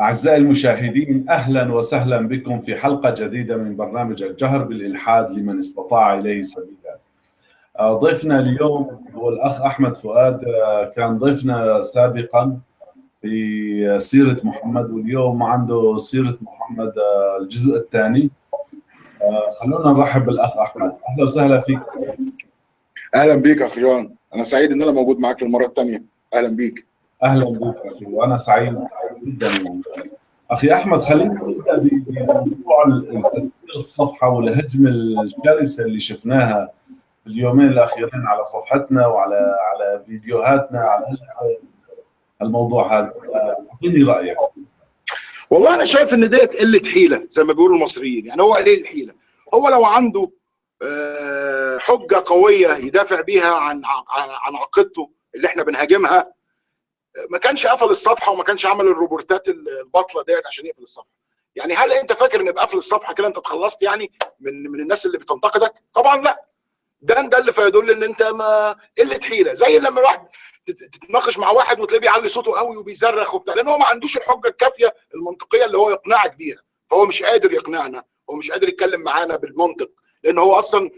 أعزائي المشاهدين أهلا وسهلا بكم في حلقة جديدة من برنامج الجهر بالإلحاد لمن استطاع إليه سبيلا. ضيفنا اليوم هو الأخ أحمد فؤاد كان ضيفنا سابقا في سيرة محمد واليوم عنده سيرة محمد الجزء الثاني. خلونا نرحب بالأخ أحمد. أهلا وسهلا فيك. أهلا بيك اخ جوان. أنا سعيد إن أنا موجود معاك للمرة الثانية. أهلا بيك. أهلا بك أخي وأنا سعيد. جدا. أخي أحمد خلينا نبدأ بموضوع تسجيل الصفحة والهجمه الشرسه اللي شفناها اليومين الأخيرين على صفحتنا وعلى على فيديوهاتنا على الموضوع هذا. أعطيني رأيك. والله أنا شايف إن ديت قلة حيلة زي ما بيقولوا المصريين يعني هو قليل الحيله هو لو عنده حجة قوية يدافع بيها عن عن عقيدته اللي إحنا بنهاجمها ما كانش قفل الصفحة وما كانش عمل الروبورتات الباطلة ديت عشان يقفل الصفحة. يعني هل انت فاكر ان بقفل الصفحة كده انت اتخلصت يعني من من الناس اللي بتنتقدك؟ طبعا لا. ده ده اللي فيدل ان انت ما قلة حيلة. زي لما الواحد تتناقش مع واحد وتلاقيه بيعلي صوته قوي وبيصرخ وبتاع لأن هو ما عندوش الحجة الكافية المنطقية اللي هو يقنعك بيها. فهو مش قادر يقنعنا. هو مش قادر يتكلم معانا بالمنطق. لأن هو أصلا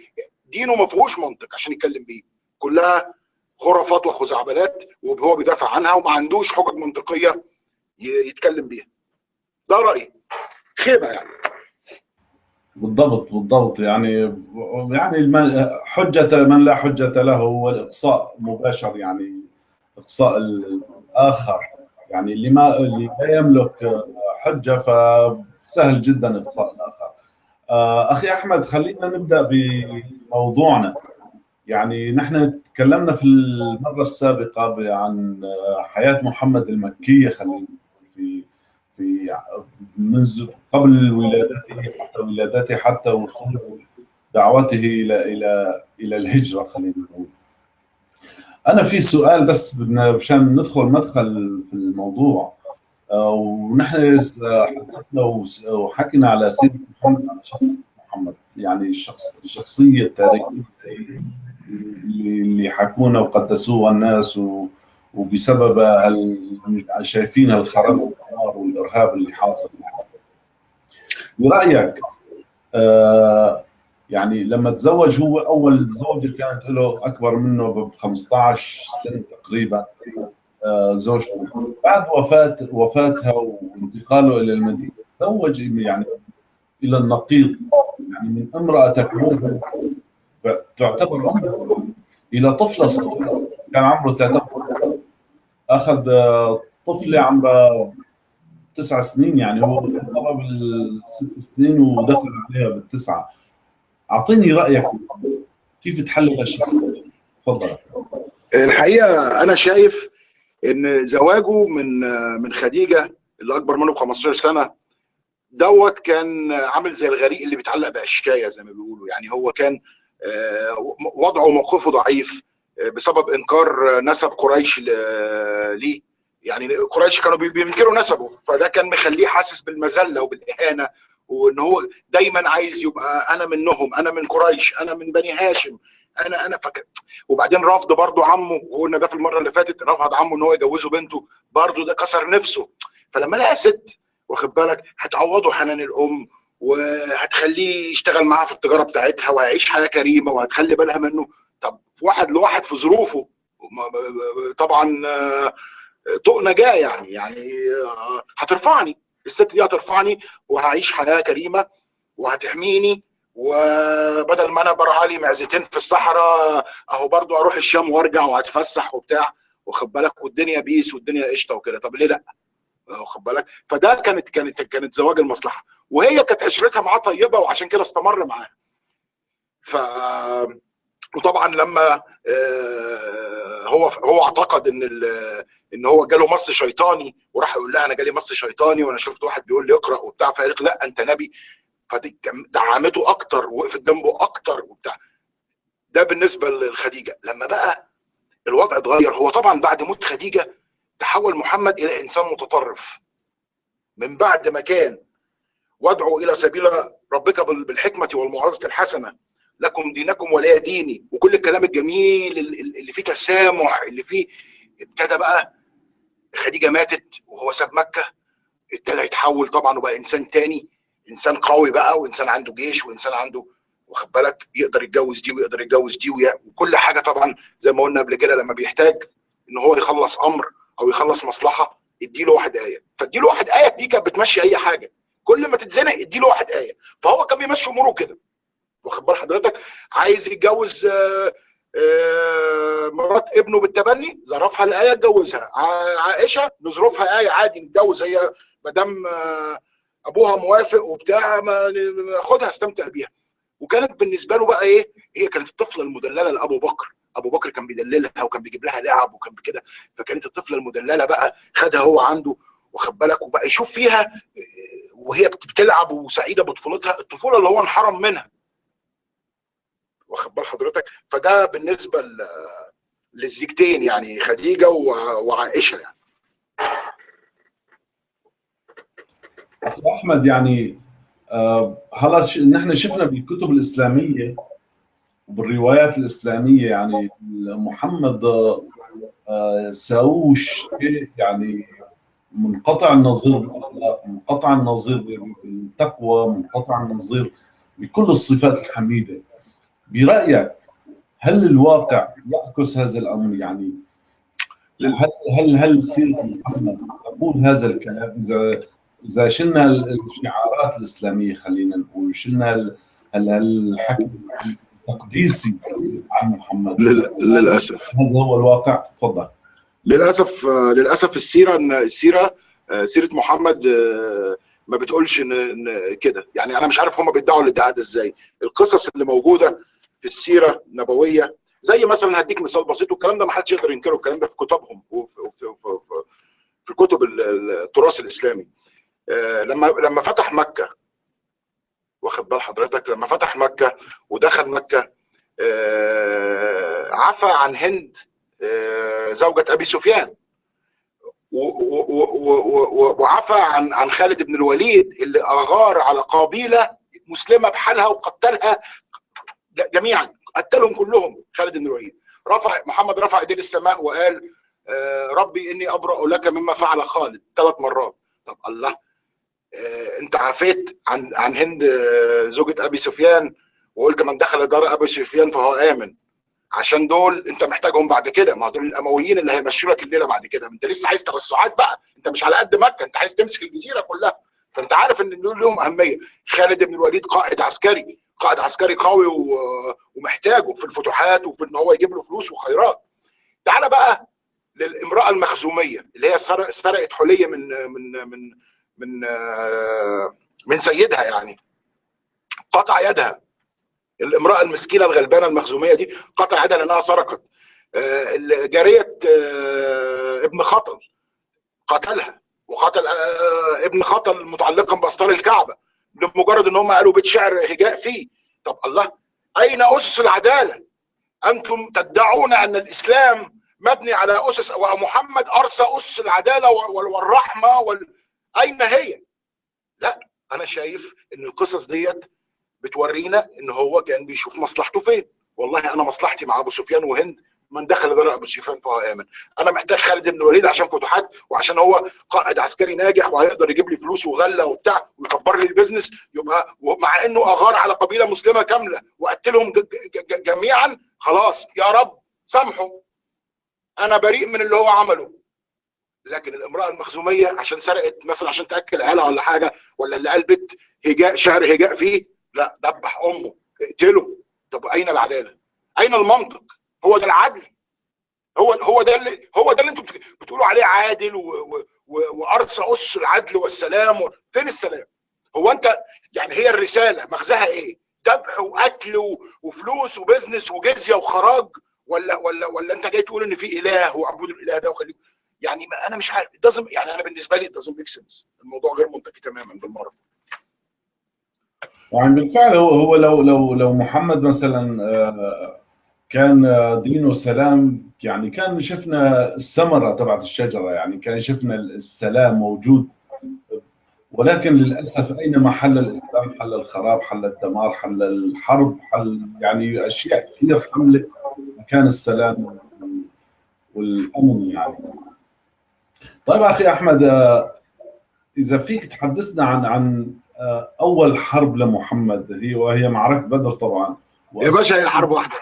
دينه ما فيهوش منطق عشان يتكلم بيه. كلها خرافات وخزعبلات وهو بيدافع عنها وما عندوش حجج منطقية يتكلم بيها. ده رأيي. خيبة يعني. بالضبط بالضبط. يعني يعني حجة من لا حجة له هو الإقصاء مباشر يعني إقصاء الآخر. يعني اللي ما اللي لا يملك حجة فسهل جدا إقصاء الآخر. أخي أحمد خلينا نبدأ بموضوعنا. يعني نحن تكلمنا في المرة السابقة عن حياة محمد المكية خلينا في في منذ قبل ولادته حتى ولادته حتى وصول دعوته إلى إلى إلى الهجرة خلينا نقول. أنا في سؤال بس بدنا مشان ندخل مدخل في الموضوع ونحن حدثنا وحكينا على سيره محمد محمد يعني الشخص الشخصية التاريخية اللي حكونا وقدسوها الناس وبسبب شايفين الخراب والدمار والإرهاب اللي حاصل. برأيك آه يعني لما تزوج هو أول زوجه كانت له أكبر منه ب 15 سنة تقريبا آه زوجته. بعد وفاه وفاتها وانتقاله إلى المدينة تزوج يعني إلى النقيض. يعني من امراه تكون تعتبر إلى طفله صغيره كان عمره ثلاثة أخذ طفله عمرها تسع سنين يعني هو قرب الست سنين ودخل عليها بالتسعة. أعطيني رأيك كيف تحلل الشخص؟ تفضل. الحقيقة أنا شايف إن زواجه من من خديجة اللي أكبر منه ب 15 سنة دوت كان عامل زي الغريق اللي بيتعلق بقشايه زي ما بيقولوا. يعني هو كان وضعه وموقفه ضعيف بسبب إنكار نسب قريش ليه. يعني قريش كانوا بينكروا نسبه فده كان مخليه حاسس بالمذلة وبالإهانة وإن هو دايما عايز يبقى أنا منهم أنا من قريش أنا من بني هاشم أنا أنا فك... وبعدين رفض برضه عمه وقلنا ده في المرة اللي فاتت رفض عمه إن هو يجوزه بنته برضه ده كسر نفسه. فلما لقى ست واخد بالك هتعوضه حنان الأم وهتخليه يشتغل معاها في التجارة بتاعتها وهيعيش حياة كريمة وهتخلي بالها منه. طب واحد لواحد في ظروفه طبعا طوق نجاه يعني يعني هترفعني. الست دي هترفعني وهعيش حياة كريمة وهتحميني. وبدل ما أنا برعى لي معزتين في الصحراء أهو برضو أروح الشام وأرجع وهتفسح وبتاع. واخد بالك؟ والدنيا بيس والدنيا قشطة وكده. طب ليه لأ؟ واخد بالك؟ فده كانت كانت كانت زواج المصلحة. وهي كانت عشرتها معاه طيبة وعشان كده استمر معاه ف وطبعا لما هو هو اعتقد إن إن هو جاله مص شيطاني وراح يقول لها أنا جالي مص شيطاني وأنا شفت واحد بيقول لي اقرأ وبتاع فقالت لا أنت نبي. فدي دعمته أكتر وقفت جنبه أكتر وبتاع. ده بالنسبة لخديجه لما بقى الوضع اتغير هو طبعا بعد موت خديجة تحول محمد إلى إنسان متطرف. من بعد ما كان وادعوا إلى سبيل ربك بالحكمة والموعظه الحسنة. لكم دينكم ولي ديني. وكل الكلام الجميل اللي فيه تسامح اللي فيه ابتدى بقى خديجة ماتت وهو ساب مكة. ابتدى يتحول طبعا وبقى إنسان تاني. إنسان قوي بقى وإنسان عنده جيش وإنسان عنده واخد بالك يقدر يتجوز دي ويقدر يتجوز دي وكل حاجة طبعا زي ما قلنا قبل كده لما بيحتاج إن هو يخلص أمر أو يخلص مصلحة اديله واحد آية. فاديله واحد آية دي كانت بتمشي أي حاجة. كل ما تتزنق اديله واحد آية. فهو كان بيمشي أموره كده. واخد بال حضرتك؟ عايز يتجوز آآ آآ مرات ابنه بالتبني ظرفها الآية اتجوزها. عائشة نظروفها آية عادي نتجوز هي ما دام أبوها موافق وبتاع خدها استمتع بيها. وكانت بالنسبة له بقى إيه؟ هي كانت الطفلة المدللة لأبو بكر. أبو بكر كان بيدللها وكان بيجيب لها لعب وكان كده فكانت الطفلة المدللة بقى خدها هو عنده واخد بالك وبقى يشوف فيها وهي بتلعب وسعيدة بطفولتها الطفولة اللي هو انحرم منها. واخد بال حضرتك؟ فده بالنسبة للزيجتين يعني خديجة وعائشة يعني. أحمد يعني آه هلا نحن شفنا بالكتب الإسلامية وبالروايات الإسلامية يعني محمد آه ساووش يعني منقطع النظير بالأخلاق، منقطع النظير بالتقوى، منقطع النظير بكل الصفات الحميدة. برأيك هل الواقع يعكس هذا الأمر يعني هل هل هل سيرة محمد تقول هذا الكلام اذا إذا شلنا الشعارات الإسلامية خلينا نقول شلنا الحكي التقديسي عن محمد. للأسف. هذا هو الواقع. تفضل. للأسف للأسف السيرة السيرة سيرة محمد ما بتقولش إن كده. يعني أنا مش عارف هم بيدعوا الادعاء ده إزاي. القصص اللي موجودة في السيرة النبوية زي مثلا هديك مثال بسيط والكلام ده ما حدش يقدر ينكره الكلام ده في كتبهم وفي في, في, في كتب التراث الإسلامي. لما لما فتح مكة واخد بال حضرتك لما فتح مكة ودخل مكة عفى عن هند زوجة أبي سفيان. وعفى عن عن خالد بن الوليد اللي أغار على قبيلة مسلمة بحالها وقتلها جميعا قتلهم كلهم خالد بن الوليد. رفع محمد رفع إيديه للسماء وقال ربي إني أبرأ لك مما فعل خالد ثلاث مرات. طب الله انت عفيت عن عن هند زوجة أبي سفيان وقلت من دخل دار أبي سفيان فهو آمن. عشان دول انت محتاجهم بعد كده. ما دول الأمويين اللي هيمشوا لك الليلة بعد كده. انت لسه عايز توسعات بقى. انت مش على قد مكة. انت عايز تمسك الجزيرة كلها. فانت عارف ان دول لهم أهمية. خالد بن الوليد قائد عسكري. قائد عسكري قوي ومحتاجه في الفتوحات وفي إن هو يجيب له فلوس وخيرات. تعال بقى للامرأة المخزومية اللي هي سرقت حلية من من من من من سيدها يعني. قطع يدها. الامرأة المسكينة الغلبانة المخزومية دي قطع يدها لأنها سرقت. جارية ابن خطل قتلها. وقتل ابن خطل متعلقا باستار الكعبة لمجرد إن هم قالوا بيت شعر هجاء فيه. طب الله أين أسس العدالة؟ أنتم تدعون أن الإسلام مبني على أسس ومحمد أرسى أسس العدالة والرحمة وال... اين هي. لا أنا شايف إن القصص ديت بتورينا إن هو كان بيشوف مصلحته فين. والله أنا مصلحتي مع أبو سفيان وهند من دخل دار أبو سفيان فهو آمن. أنا محتاج خالد بن الوليد عشان فتوحات وعشان هو قائد عسكري ناجح وهيقدر يجيب لي فلوس وغله وبتاع ويكبر لي ال business يبقى مع إنه أغار على قبيلة مسلمة كاملة وقتلهم جميعا خلاص. يا رب سامحه. أنا بريء من اللي هو عمله. لكن الامرأة المخزومية عشان سرقت مثلا عشان تأكل عيالها ولا حاجة ولا اللي قال بيت هجاء شعر هجاء فيه لا دبح أمه اقتله طب أين العدالة؟ أين المنطق؟ هو ده العدل هو هو ده اللي هو ده اللي أنتم بتقولوا عليه عادل وارسى أس العدل والسلام. فين السلام؟ هو أنت يعني هي الرسالة مغزاها إيه؟ ذبح واكل وفلوس وبزنس وجزية وخراج ولا ولا ولا أنت جاي تقول إن في إله وأعبدوا الإله ده وخليه يعني أنا مش عارف doesn't يعني أنا بالنسبة لي doesn't make sense. الموضوع غير منطقي تماما بالمرة. يعني بالفعل هو هو لو لو لو محمد مثلا كان دينه سلام يعني كان شفنا الثمرة تبعت الشجرة يعني كان شفنا السلام موجود. ولكن للأسف اينما حل الإسلام؟ حل الخراب حل الدمار حل الحرب حل يعني أشياء كثير حملت مكان السلام والأمن يعني. طيب أخي أحمد إذا فيك تحدثنا عن عن آه، أول حرب لمحمد هي وهي معركة بدر طبعا. يا باشا هي حرب واحدة.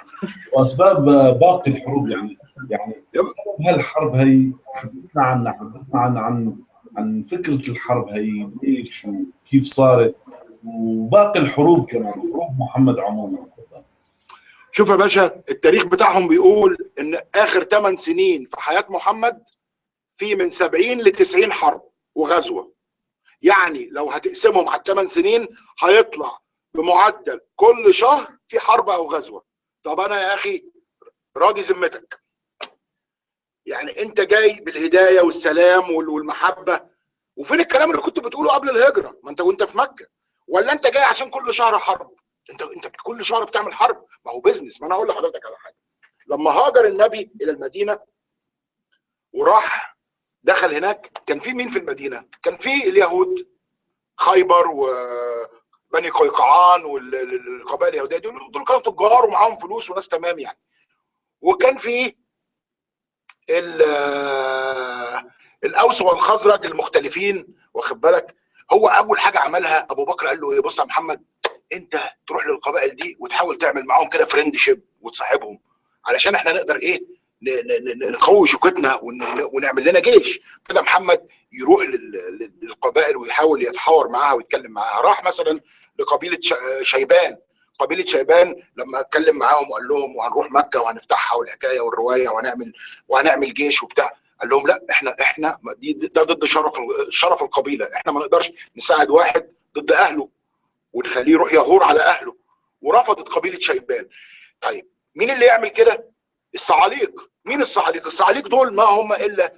وأسباب باقي الحروب يعني. يعني سبب هالحرب هي حدثنا عنها حدثنا عن عن عن فكرة الحرب هي ليش وكيف صارت وباقي الحروب كمان حروب محمد عموما. شوف يا باشا التاريخ بتاعهم بيقول إن آخر 8 سنين في حياة محمد في من 70 ل 90 حرب وغزوة. يعني لو هتقسمهم على الثمان سنين هيطلع بمعدل كل شهر في حرب أو غزوة. طب أنا يا أخي راضي ذمتك. يعني أنت جاي بالهداية والسلام والمحبة. وفين الكلام اللي كنت بتقوله قبل الهجرة؟ ما أنت وأنت في مكة. ولا أنت جاي عشان كل شهر حرب؟ انت أنت كل شهر بتعمل حرب؟ ما هو بيزنس ما أنا أقول لحضرتك على حاجة. لما هاجر النبي إلى المدينة وراح دخل هناك كان في مين في المدينة؟ كان في اليهود خيبر وبني قيقعان والقبائل اليهودية دول دول كانوا تجار ومعاهم فلوس وناس تمام يعني. وكان في الأوس والخزرج المختلفين واخد بالك؟ هو أول حاجة عملها أبو بكر قال له إيه؟ بص يا محمد أنت تروح للقبائل دي وتحاول تعمل معاهم كده friendship وتصاحبهم علشان إحنا نقدر إيه؟ نقوي شوكتنا ونعمل لنا جيش. كده محمد يروح للقبائل ويحاول يتحاور معاها ويتكلم معاها. راح مثلا لقبيلة شيبان. قبيلة شيبان لما اتكلم معاهم وقال لهم وهنروح مكة وهنفتحها والحكاية والرواية وهنعمل وهنعمل جيش وبتاع. قال لهم لا إحنا إحنا دي ده ضد شرف شرف القبيلة. إحنا ما نقدرش نساعد واحد ضد أهله ونخليه يروح يغور على أهله. ورفضت قبيلة شيبان. طيب مين اللي يعمل كده؟ الصعاليق. مين الصعاليق؟ الصعاليق دول ما هم إلا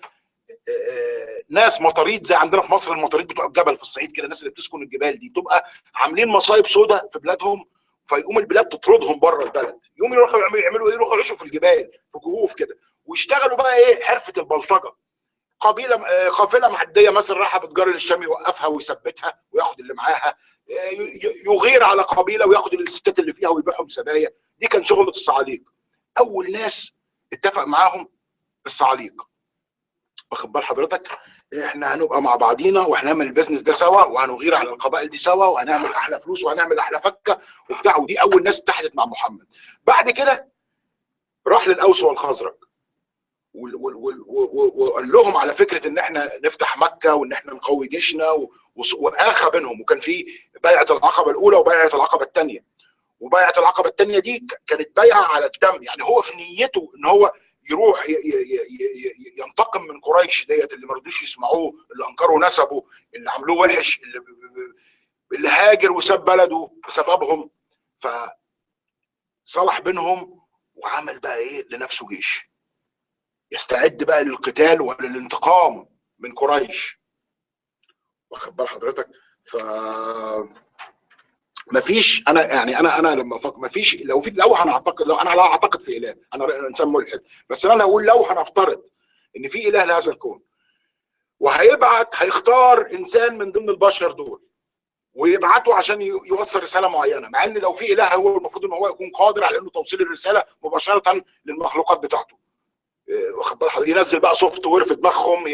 ناس مطاريد زي عندنا في مصر المطاريد بتوع الجبل في الصعيد كده الناس اللي بتسكن الجبال دي تبقى عاملين مصايب سوداء في بلادهم فيقوم البلاد تطردهم بره البلد. يقوم يروحوا يعملوا إيه؟ يروحوا يعيشوا في الجبال في كهوف كده. ويشتغلوا بقى إيه؟ حرفة البلطجة. قبيلة قافلة معدية مثلا رايحة بتجار للشام يوقفها ويثبتها وياخد اللي معاها يغير على قبيلة وياخد الستات اللي فيها ويبيعهم سبايا. دي كان شغلة الصعاليق. أول ناس اتفق معاهم الصعاليق واخد بال حضرتك؟ إحنا هنبقى مع بعضينا وهنعمل البيزنس ده سوا وهنغير على القبائل دي سوا وهنعمل أحلى فلوس وهنعمل أحلى فكة وبتاع ودي أول ناس اتحدت مع محمد. بعد كده راح للأوس والخزرج وقال لهم على فكرة إن إحنا نفتح مكة وإن إحنا نقوي جيشنا وآخى بينهم. وكان في بيعة العقبة الأولى وبيعة العقبة الثانية وبيعة العقبة الثانية دي كانت بيعه على الدم. يعني هو في نيته إن هو يروح ينتقم من قريش ديت اللي ما رضوش يسمعوه اللي أنكروا نسبه اللي عملوه وحش اللي اللي هاجر وساب بلده بسببهم. ف صلح بينهم وعمل بقى إيه؟ لنفسه جيش. يستعد بقى للقتال وللانتقام من قريش. واخد بال حضرتك؟ ف مفيش أنا يعني أنا أنا لما أفكر مفيش لو في لو هنعتقد لو أنا لا أعتقد في إله أنا إنسان ملحد. بس أنا أقول لو هنفترض إن في إله لهذا الكون وهيبعت هيختار إنسان من ضمن البشر دول ويبعته عشان يوصل رسالة معينة مع إن لو في إله هو المفروض إن هو يكون قادر على إنه توصيل الرسالة مباشرة للمخلوقات بتاعته. ينزل بقى software في دماغهم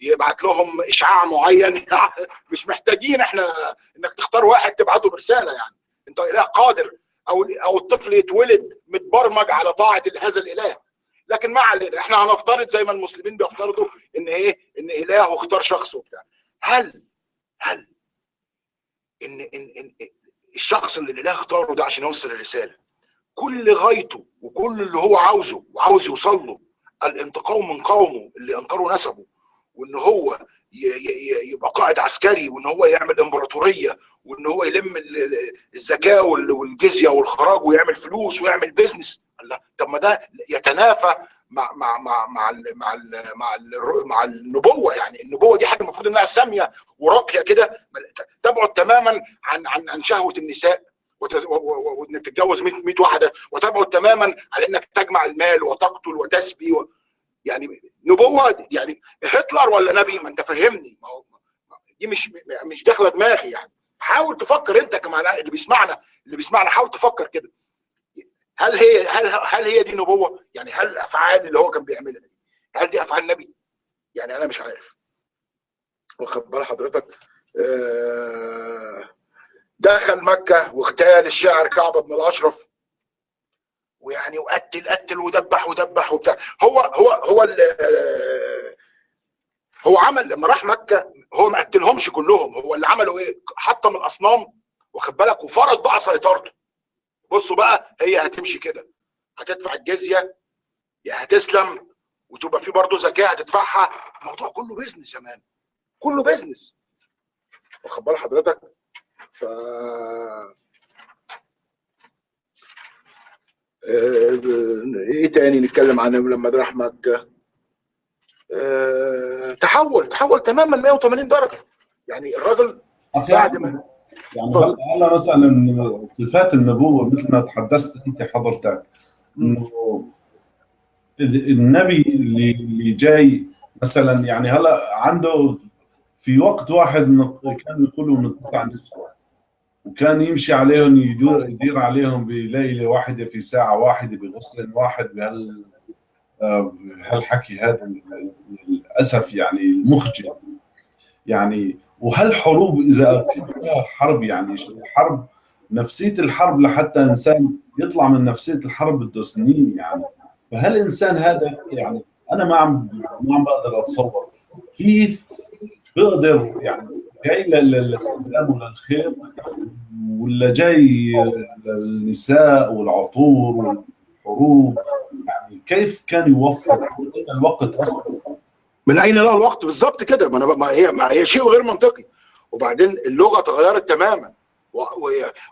يبعت لهم إشعاع معين. مش محتاجين إحنا إنك تختار واحد تبعته برسالة يعني. أنت إله قادر. أو أو الطفل يتولد متبرمج على طاعة هذا الإله. لكن ما علينا. إحنا هنفترض زي ما المسلمين بيفترضوا إن إيه؟ إن إله اختار شخص وبتاع. هل هل إن إن, إن الشخص اللي الإله اختاره ده عشان يوصل الرسالة كل غايته وكل اللي هو عاوزه وعاوز يوصل له الانتقام من قومه اللي أنكروا نسبه وإن هو يبقى قائد عسكري وإن هو يعمل إمبراطورية وإن هو يلم الزكاة والجزية والخراج ويعمل فلوس ويعمل بيزنس الله. طب ما ده يتنافى مع مع مع مع ال مع ال مع ال مع النبوة يعني. النبوة دي حاجة المفروض إنها سامية وراقية كده. تبعد تماما عن عن عن شهوة النساء. وإنك تتجوز 100 واحدة وتبعد تماما على إنك تجمع المال وتقتل وتسبي و... يعني نبوة يعني هتلر ولا نبي؟ ما أنت فهمني ما هو دي مش مش داخلة دماغي يعني. حاول تفكر أنت كمان اللي بيسمعنا اللي بيسمعنا حاول تفكر كده. هل هي هل هل هي دي نبوة؟ يعني هل الافعال اللي هو كان بيعملها دي؟ هل دي أفعال نبي؟ يعني أنا مش عارف. واخد بال حضرتك؟ آه، دخل مكة واغتال الشاعر كعب بن الأشرف. ويعني وقتل قتل ودبح ودبح وبتاع. هو هو هو هو عمل لما راح مكة هو ما قتلهمش كلهم. هو اللي عمله إيه؟ حطم الأصنام واخد بالك؟ وفرض بقى سيطرته. بصوا بقى هي هتمشي كده. هتدفع الجزية يا هتسلم وتبقى في برضه زكاة هتدفعها. الموضوع كله business يا man. كله business واخد بال حضرتك؟ ف آه، إيه تاني نتكلم عنه لما راح مكه آه، تحول تحول تماما 180 درجة. يعني الراجل بعد ما يعني هلا هلا مثلا صفات النبوة مثل ما تحدثت أنت حضرتك إنه ال- النبي اللي اللي جاي مثلا يعني هلا عنده في وقت واحد كان يقولوا من تسع نسوة وكان يمشي عليهم يدير يدير عليهم بليلة واحدة في ساعة واحدة بغسل واحد بهال آه، بهالحكي هذا للأسف يعني المخجل. يعني وهالحروب إذا حرب يعني الحرب نفسية الحرب لحتى إنسان يطلع من نفسية الحرب بده سنين يعني. فهل الانسان هذا يعني أنا ما عم ما عم بقدر أتصور كيف بقدر يعني جاي لل- للسلام وللخير ولا جاي للنساء والعطور والحروب؟ يعني كيف كان يوفر؟ الوقت أصلا؟ من أين له الوقت؟ بالظبط كده. ما أنا ما هي ما هي شيء غير منطقي. وبعدين اللغة تغيرت تماما.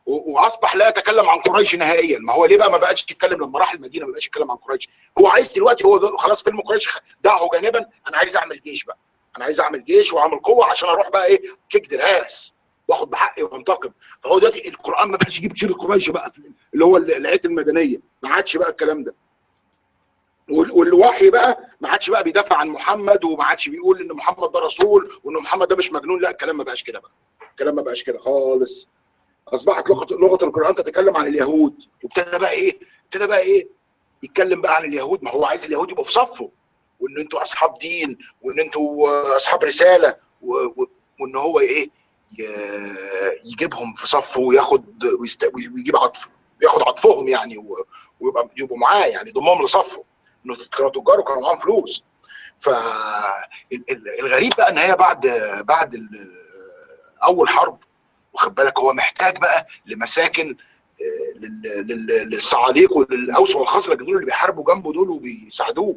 وأصبح لا يتكلم عن قريش نهائيا. ما هو ليه بقى ما بقاش يتكلم؟ لما راح المدينة ما بقاش يتكلم عن قريش. هو عايز دلوقتي هو خلاص فيلم قريش دعه جانبا. أنا عايز أعمل جيش بقى. أنا عايز اعمل جيش واعمل قوة عشان أروح بقى إيه كيك دراس واخد بحقي وانتقم. فهو دلوقتي القرآن ما بقاش يجيب سيره قريش بقى اللي هو الايات المدنية ما عادش بقى الكلام ده. وال- والوحي بقى ما عادش بقى بيدافع عن محمد وما عادش بيقول إن محمد ده رسول وإن محمد ده مش مجنون. لا الكلام ما بقاش كده بقى. الكلام ما بقاش كده خالص. أصبحت لغه لغة القرآن تتكلم عن اليهود وابتدى بقى إيه ابتدى بقى إيه يتكلم بقى عن اليهود. ما هو عايز اليهود يبقوا في صفه. وإن أنتوا أصحاب دين وإن أنتوا أصحاب رسالة. وإن هو إيه. يجيبهم في صفه وياخد. ويجيب عطف ياخد عطفهم يعني. ويبقى يبقوا معاه يعني يضمهم لصفه إنه كانوا تجار وكانوا معاهم فلوس فالغريب بقى إن هي بعد بعد أول حرب واخد بالك هو محتاج بقى لمساكن آه، لل- لل- للصعاليق وللأوس والخزرج دول اللي بيحاربوا جنبه دول وبيساعدوه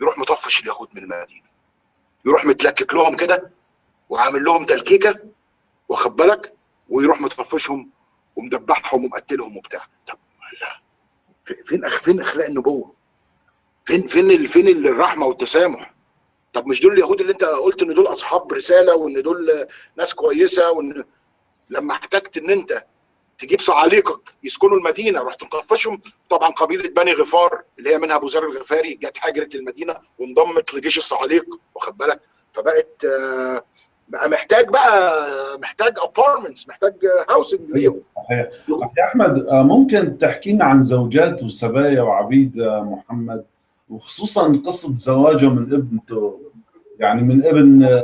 يروح مطفش اليهود من المدينة يروح متلكك لهم كده وعامل لهم تلكيكة واخد بالك ويروح مطفشهم ومدبحهم ومقتلهم وبتاع طب لا. فين أخ- فين أخلاق النبوة؟ فين فين فين ال- الرحمة والتسامح؟ طب مش دول اليهود اللي انت قلت إن دول أصحاب رسالة وإن دول ناس كويسة وإن لما احتجت إن أنت تجيب صعاليقك يسكنوا المدينة. رحت مطفشهم طبعا قبيلة بني غفار اللي هي منها أبو ذر الغفاري جت هاجرت المدينة وانضمت لجيش الصعاليق واخد بالك؟ فبقت آه، بقى محتاج بقى محتاج apartments محتاج housing ليهم. صحيح. أحمد آه، ممكن تحكي لنا عن زوجات وسبايا وعبيد آه، محمد؟ وخصوصا قصة زواجه من ابنته يعني من ابن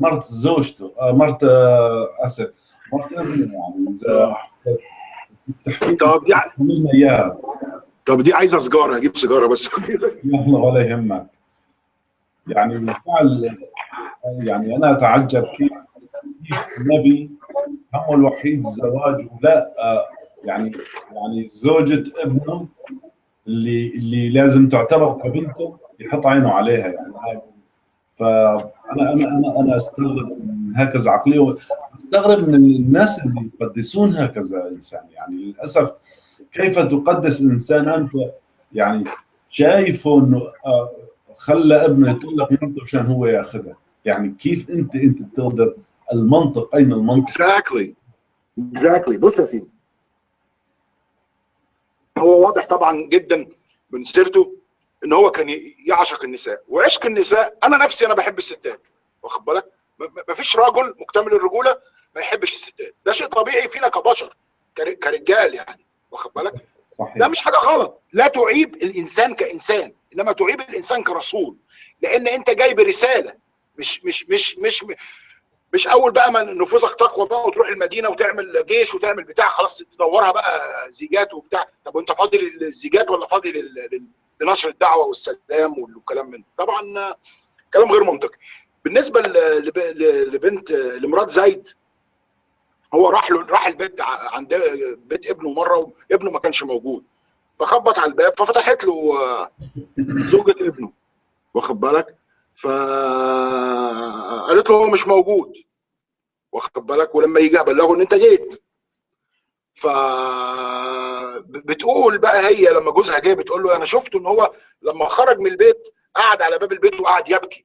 مرت زوجته مرت ابنه يعني إذا تحكي طب دي لنا إياها طب دي عايزة سيجاره أجيب سيجاره بس. يلا ولا يهمك. يعني بالفعل يعني أنا أتعجب كيف كيف النبي همه الوحيد الزواج ولا آه، يعني يعني زوجة ابنه اللي اللي لازم تعتبر كبنته يحط عينه عليها يعني. فانا أنا أنا أنا أستغرب هكذا عقلية. استغرب من الناس اللي يقدسون هكذا إنسان. يعني للأسف كيف تقدس إنسان أنت؟ يعني شايفه إنه آه، خلى ابنه يطلق مرته عشان هو ياخذها. يعني كيف أنت أنت بتقدر المنطق؟ أين المنطق؟ exactly exactly بص يا سيدي. هو واضح طبعا جدا من سيرته إن هو كان يعشق النساء. وعشق النساء أنا نفسي أنا بحب الستات. واخد بالك؟ ما فيش رجل مكتمل الرجولة ما يحبش الستات. ده شيء طبيعي فينا كبشر كر- كرجال يعني واخد بالك؟ ده مش حاجة غلط. لا تعيب الإنسان كإنسان إنما تعيب الإنسان كرسول. لأن أنت جاي برساله مش مش مش مش مش أول بقى ما نفوذك تقوى بقى وتروح المدينة وتعمل جيش وتعمل بتاع خلاص تدورها بقى زيجات وبتاع. طب وأنت فاضي للزيجات ولا فاضي لل- لنشر الدعوة والسلام والكلام من طبعا كلام غير منطقي. بالنسبة لبنت لمرات زايد هو راح له راح البيت عند بيت ابنه مرة وابنه ما كانش موجود. فخبط على الباب ففتحت له آه، زوجة ابنه. واخد بالك؟ فقالت له هو مش موجود. واخد بالك؟ ولما يجي أبلغه إن أنت جيت. ف بتقول بقى هي لما جوزها جه بتقول له أنا شفته إن هو لما خرج من البيت قعد على باب البيت وقعد يبكي.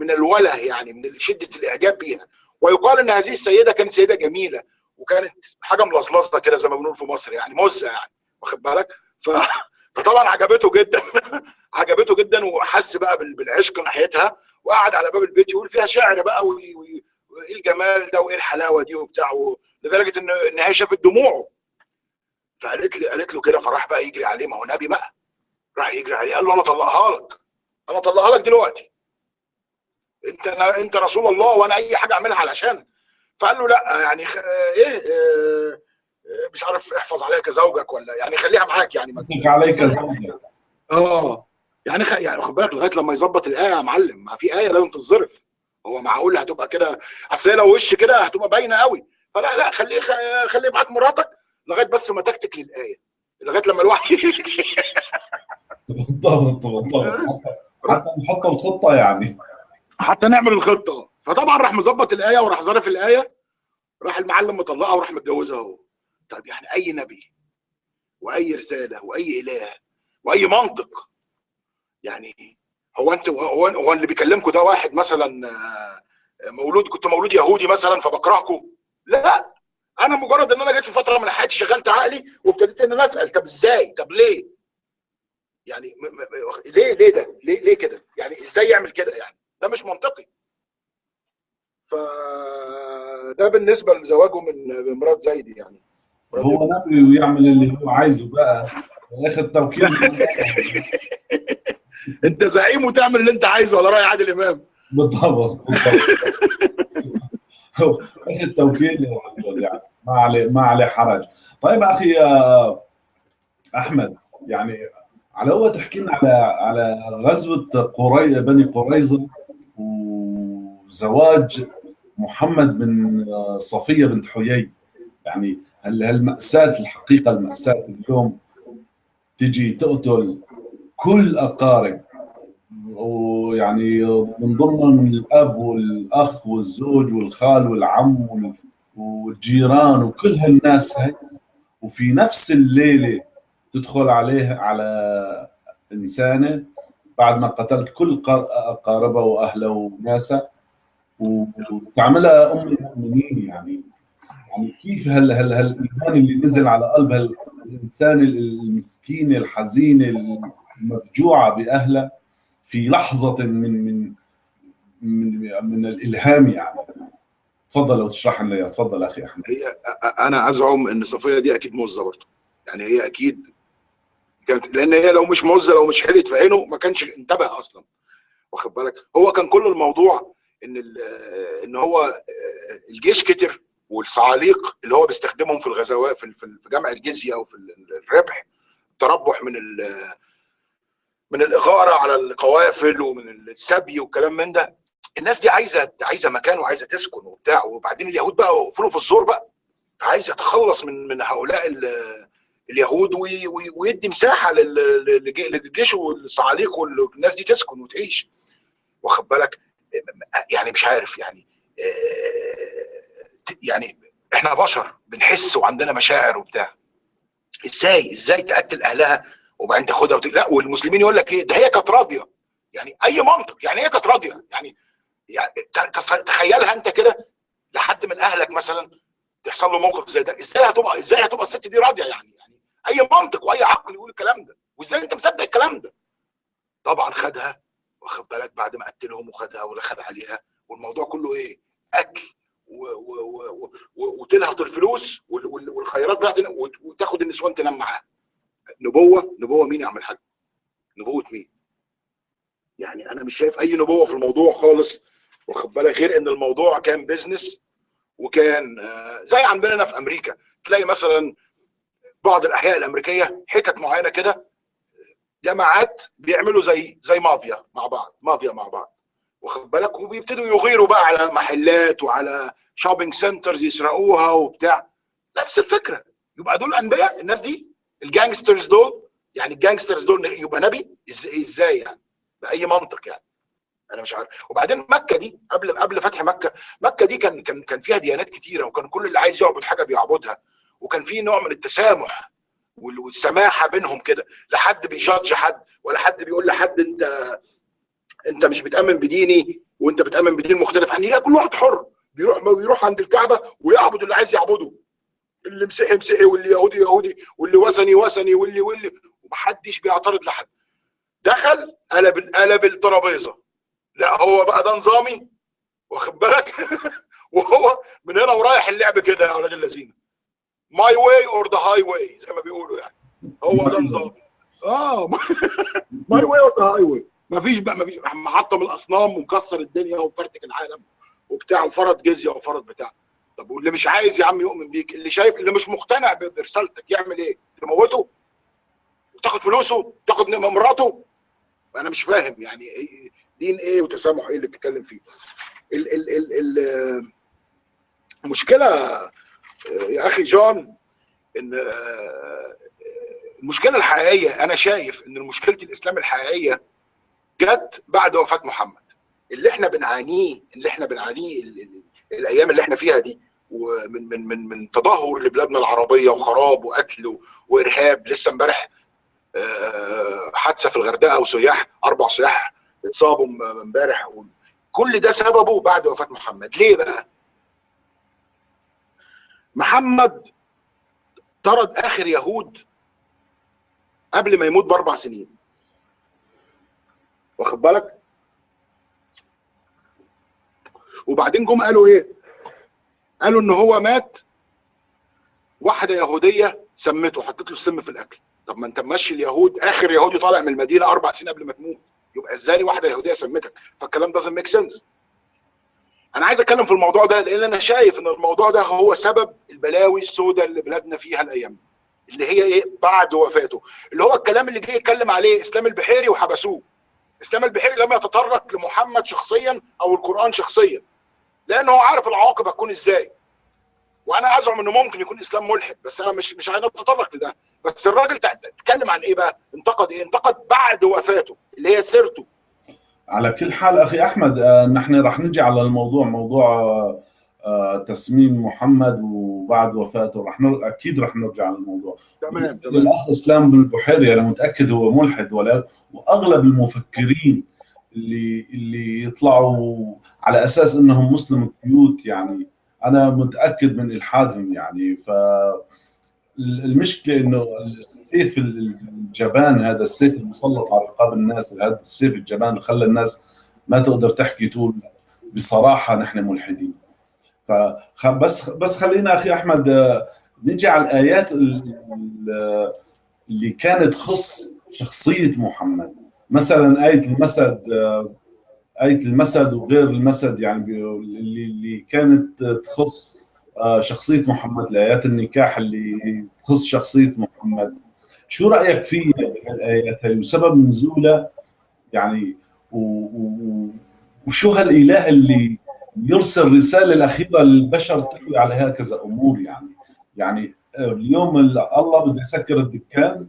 من الوله يعني من شدة الإعجاب بيها. ويقال إن هذه السيدة كانت سيدة جميلة وكانت حاجة ملظلظه كده زي ما بنقول في مصر يعني مزة يعني واخد بالك؟ ف... فطبعا عجبته جدا عجبته جدا وحس بقى بال- بالعشق ناحيتها وقعد على باب البيت يقول فيها شعر بقى وي- وي- وايه الجمال ده وإيه الحلاوة دي وبتاع و... لدرجة ان إن هي شافت دموعه. فقالت لي قالت له كده فراح بقى يجري عليه ما هو نبي بقى. راح يجري عليه قال له أنا اطلقها لك أنا اطلقها لك دلوقتي. انت انت رسول الله وأنا اي حاجة اعملها علشانك فقال له لا يعني. إيه آه، آه، مش عارف احفظ عليك زوجك ولا يعني خليها معاك يعني. ما يترك عليك زوجك. آه يعني خ... يعني واخد بالك لغاية لما يظبط الآية يا معلم. ما في آية لازم تتظرف هو معقول هتبقى كده؟ أصل هي لو وش كده هتبقى باينة قوي. فلا لا خليه خ... خليه معاك مراتك لغاية بس ما تكتك للآية. لغاية لما الوحي بالضبط بالضبط. حتى نحط الخطة يعني. حتى نعمل الخطة. فطبعا راح مظبط الآية وراح ظارف الآية راح المعلم مطلقها وراح متجوزها هو. طيب يعني أي نبي وأي رسالة وأي إله وأي منطق يعني هو أنت هو, هو اللي بيكلمكم ده واحد مثلا آه، مولود كنت مولود يهودي مثلا فبكرهكم لا. أنا مجرد إن أنا جيت في فترة من حياتي شغلت عقلي وابتديت إن أنا أسأل طب إزاي؟ طب ليه؟ يعني م- م- ليه ليه ده؟ ليه ليه كده؟ يعني إزاي يعمل كده يعني؟ ده مش منطقي. فده بالنسبة لزواجه من مرات زايد يعني. هو نبي ويعمل اللي هو عايزه بقى. ياخذ توكيل. انت زعيم وتعمل اللي انت عايزه على رأي عادل إمام. بالضبط بالضبط اخذ توكيل يعني. ما عليه ما عليه حرج. طيب أخي أحمد يعني على اول تحكي لنا على على غزوة قري بني قريظة. وزواج محمد بن صفية بنت حيي. يعني هالمأساة الحقيقة المأساة اليوم تجي تقتل كل أقارب؟ ويعني من ضمنهم الأب والأخ والزوج والخال والعم وال- والجيران وكل هالناس هاي. وفي نفس الليلة تدخل عليه على إنسانة بعد ما قتلت كل قا- أقاربها وأهلها وناسها وتعملها أم المؤمنين يعني. يعني كيف هال هال هالايمان اللي نزل على قلب هالانسان المسكينه الحزينه المفجوعة باهلها في لحظة من من من, من الإلهام يعني. تفضل لو تشرح لنا تفضل أخي أحمد. هي أنا أزعم إن صفية دي أكيد مزه برضه. يعني هي أكيد كانت لأن هي لو مش مزه لو مش حلت في عينه ما كانش انتبه أصلا. واخد بالك؟ هو كان كل الموضوع إن إن هو الجيش كتر والصعاليق اللي هو بيستخدمهم في الغزوات في في جمع الجزية أو في الربح تربح من من الإغارة على القوافل ومن السبي والكلام من ده. الناس دي عايزة عايزة مكان وعايزة تسكن وبتاع. وبعدين اليهود بقى وقفوا في الزور بقى. عايز يتخلص من من هؤلاء ال- اليهود وي- وي- ويدي مساحة لل- للج- للجيش والصعاليق والناس دي تسكن وتعيش. واخد بالك؟ يعني مش عارف يعني آه، يعني إحنا بشر بنحس وعندنا مشاعر وبتاع. إزاي؟ إزاي تقتل أهلها وبعدين تاخدها وت... لا والمسلمين يقول لك إيه؟ ده هي كانت راضية. يعني أي منطق يعني هي كانت راضية. يعني يعني تخيلها أنت كده لحد من أهلك مثلا تحصل له موقف زي ده إزاي هتبقى إزاي هتبقى الست دي راضية يعني؟ يعني أي منطق وأي عقل يقول الكلام ده. وإزاي أنت مصدق الكلام ده؟ طبعا خدها واخد بالك بعد ما قتلهم وخدها ودخل عليها والموضوع كله إيه؟ أكل وتلهط الفلوس وال- وال- والخيرات بقى وتاخد النسوان تنام معاها. نبوة نبوة مين يا عم الحاج؟ نبوة مين؟ يعني أنا مش شايف أي نبوة في الموضوع خالص واخد بالك؟ غير إن الموضوع كان بيزنس وكان آه، زي عندنا في أمريكا. تلاقي مثلا بعض الأحياء الأمريكية حتت معينة كده جماعات بيعملوا زي زي مافيا مع بعض مافيا مع بعض. واخد بالك؟ وبيبتدوا يغيروا بقى على محلات وعلى shopping centers يسرقوها وبتاع. نفس الفكرة. يبقى دول أنبياء. الناس دي ال gangsters دول يعني ال gangsters دول يبقى نبي؟ إزاي يعني؟ بأي منطق يعني؟ أنا مش عارف. وبعدين مكة دي قبل قبل فتح مكة مكة دي كان كان كان فيها ديانات كتيرة وكان كل اللي عايز يعبد حاجة بيعبدها. وكان في نوع من التسامح. والسماحة بينهم كده. لا حد بي judge حد ولا حد بيقول لحد انت انت مش بتأمن بديني وانت بتأمن بدين مختلف. عني لا كل واحد حر. بيروح بيروح عند الكعبة ويعبد اللي عايز يعبده. اللي مسيحي مسيحي واللي يهودي يهودي واللي وثني وثني واللي واللي. ومحدش بيعترض لحد. دخل قلب قلب الترابيزة. لا هو بقى ده نظامي واخد بالك؟ وهو من هنا ورايح اللعب كده يا أولاد اللذين my way or the highway زي ما بيقولوا يعني هو ده نظامي آه my way or the highway مفيش بقى مفيش محطم الأصنام ومكسر الدنيا وفرتك العالم وبتاع وفرض جزية وفرض بتاع طب واللي مش عايز يا عم يؤمن بيك اللي شايف اللي مش مقتنع برسالتك يعمل إيه؟ تموته؟ وتاخد فلوسه؟ تاخد مراته؟ أنا مش فاهم يعني دين إيه وتسامح إيه اللي بتتكلم فيه؟ ال ال ال ال المشكلة يا أخي جون إن المشكلة الحقيقية أنا شايف إن مشكلة الإسلام الحقيقية جت بعد وفاة محمد اللي إحنا بنعانيه اللي إحنا بنعانيه الأيام اللي إحنا فيها دي ومن من من من تدهور لبلادنا العربية وخراب وقتل وإرهاب لسه امبارح حادثة في الغردقة وسياح أربع سياح اتصابوا امبارح كل ده سببه بعد وفاة محمد ليه بقى؟ محمد طرد آخر يهود قبل ما يموت بأربع سنين. واخد بالك؟ وبعدين جم قالوا إيه؟ قالوا إن هو مات واحدة يهودية سمته حطت له السم في الأكل. طب ما أنت ماشي اليهود آخر يهودي طالع من المدينة أربع سنين قبل ما تموت. يبقى إزاي واحدة يهودية سمتك؟ فالكلام ده ميك سنس أنا عايز أتكلم في الموضوع ده لأن أنا شايف إن الموضوع ده هو سبب البلاوي السوداء اللي بلادنا فيها الأيام اللي هي إيه؟ بعد وفاته. اللي هو الكلام اللي جه يتكلم عليه إسلام البحيري وحبسوه. إسلام البحيري لم يتطرق لمحمد شخصيا أو القرآن شخصيا لأنه هو عارف العواقب هتكون إزاي. وأنا أزعم إنه ممكن يكون إسلام ملحد بس أنا مش مش عايز اتطرق لده. بس الراجل اتكلم عن إيه بقى؟ انتقد إيه؟ انتقد بعد وفاته اللي هي سيرته. على كل حال أخي أحمد آه نحن رح نجي على الموضوع موضوع آه تسميم محمد وبعد وفاته رح نر... أكيد رح نرجع على الموضوع. تمام الاخ إسلام بالبحيري أنا متأكد هو ملحد ولا وأغلب المفكرين اللي اللي يطلعوا على أساس إنهم مسلم كيوت يعني أنا متأكد من إلحادهم يعني. ف المشكلة إنه السيف الجبان هذا السيف المسلط على رقاب الناس هذا السيف الجبان اللي خلى الناس ما تقدر تحكي تقول بصراحة نحن ملحدين. فبس بس خلينا أخي أحمد نجي على الآيات اللي كانت تخص شخصية محمد. مثلا آية المسد آية المسد وغير المسد يعني اللي كانت تخص شخصية محمد الآيات النكاح اللي تخص شخصية محمد. شو رأيك في الآيات هاي؟ وسبب نزولها يعني و... و... وشو هالإله اللي يرسل رسالة الأخيرة للبشر تحوي على هكذا أمور يعني؟ يعني اليوم الله بده يسكر الدكان.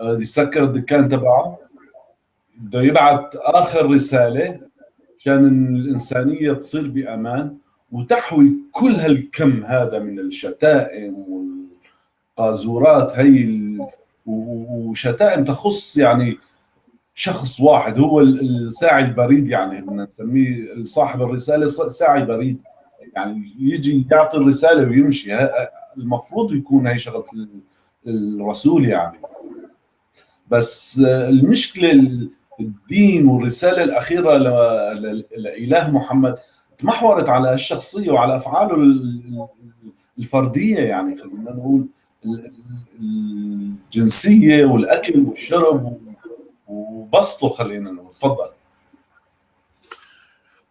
بده يسكر الدكان تبعه. بده يبعث آخر رسالة عشان الإنسانية تصير بأمان وتحوي كل هالكم هذا من الشتائم والقاذورات هي وشتائم تخص يعني شخص واحد هو الساعي البريد يعني بدنا نسميه صاحب الرسالة ساعي بريد. يعني يجي يعطي الرسالة ويمشي. المفروض يكون هي شغلة الرسول يعني. بس المشكلة الدين والرسالة الأخيرة لإله محمد تمحورت على الشخصية وعلى أفعاله الفردية يعني خلينا نقول. الجنسية والأكل والشرب وبسطه خلينا نقول. تفضل.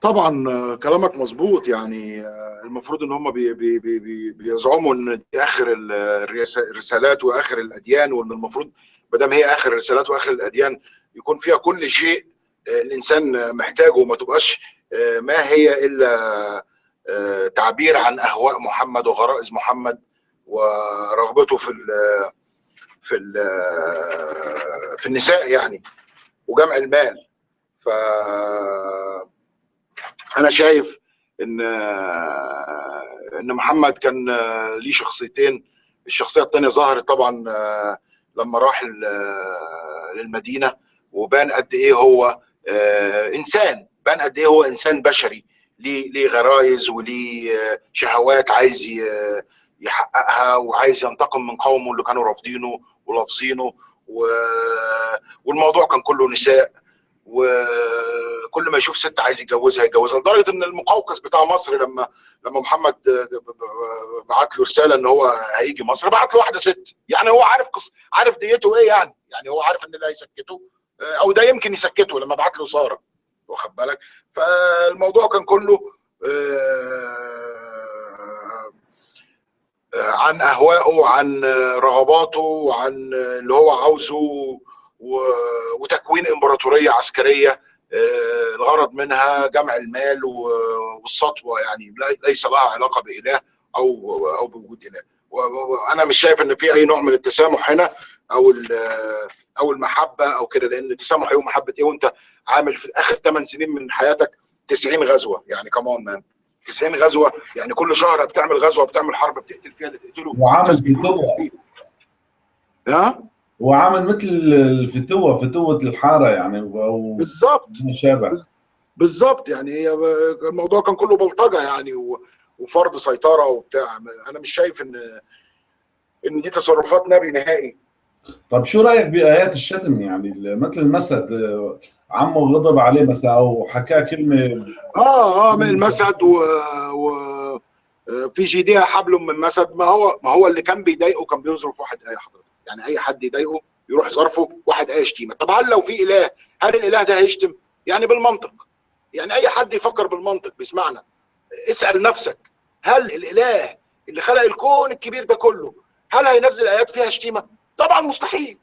طبعا كلامك مظبوط. يعني المفروض إن هم بي بي بي بي بيزعموا إن دي آخر ال- الرس- الرسالات وآخر الأديان وإن المفروض ما دام هي آخر الرسالات وآخر الأديان يكون فيها كل شيء الإنسان محتاجه. وما تبقاش ما هي إلا تعبير عن أهواء محمد وغرائز محمد. ورغبته في ال في ال في النساء يعني وجمع المال. ف أنا شايف إن إن محمد كان ليه شخصيتين. الشخصية الثانية ظهرت طبعا لما راح للمدينة وبان قد إيه هو إنسان بان قد إيه هو إنسان بشري. ليه ليه غرايز وليه شهوات عايز يحققها وعايز ينتقم من قومه اللي كانوا رافضينه ولافظينه و... والموضوع كان كله نساء. وكل ما يشوف ست عايز يتجوزها يتجوزها لدرجة إن المقوقس بتاع مصر لما لما محمد بعت له رسالة إن هو هيجي مصر بعت له واحدة ست. يعني هو عارف قص... عارف ديته إيه يعني؟ يعني هو عارف إن ده هيسكته أو ده يمكن يسكته لما بعت له سارة واخد بالك؟ فالموضوع كان كله آه، عن اهوائه عن رغباته وعن اللي هو عاوزه وتكوين إمبراطورية عسكرية آه، الغرض منها جمع المال والسطوة يعني ليس لها علاقة بإله أو أو بوجود إله. وأنا مش شايف إن في أي نوع من التسامح هنا أو أو المحبة أو كده لأن التسامح إيه ومحبه إيه؟ وأنت عامل في آخر 8 سنين من حياتك 90 غزوة يعني كمان مان 90 غزوة يعني كل شهر بتعمل غزوة بتعمل حرب بتقتل فيها اللي تقتله وعامل فتوة. ها؟ وعامل مثل الفتوة فتوة الحارة يعني أو بالظبط ما شابه بالظبط يعني هي الموضوع كان كله بلطجة يعني و- وفرض سيطرة وبتاع. أنا مش شايف ان إن دي تصرفات نبي نهائي. طب شو رأيك بآيات الشتم يعني مثل المسد آه، عمه غضب عليه مثلا أو حكى كلمة آه آه من المسد و, و في جيدها حبل من مسد. ما هو ما هو اللي كان بيضايقه كان بيظرف واحد إيه حضرتك. يعني أي حد يضايقه يروح ظرفه واحد إيه شتيمه طب هل لو في إله هل الإله ده هيشتم؟ يعني بالمنطق. يعني أي حد يفكر بالمنطق بيسمعنا. اسأل نفسك هل الإله اللي خلق الكون الكبير ده كله هل هينزل آيات فيها شتيمه طبعا مستحيل.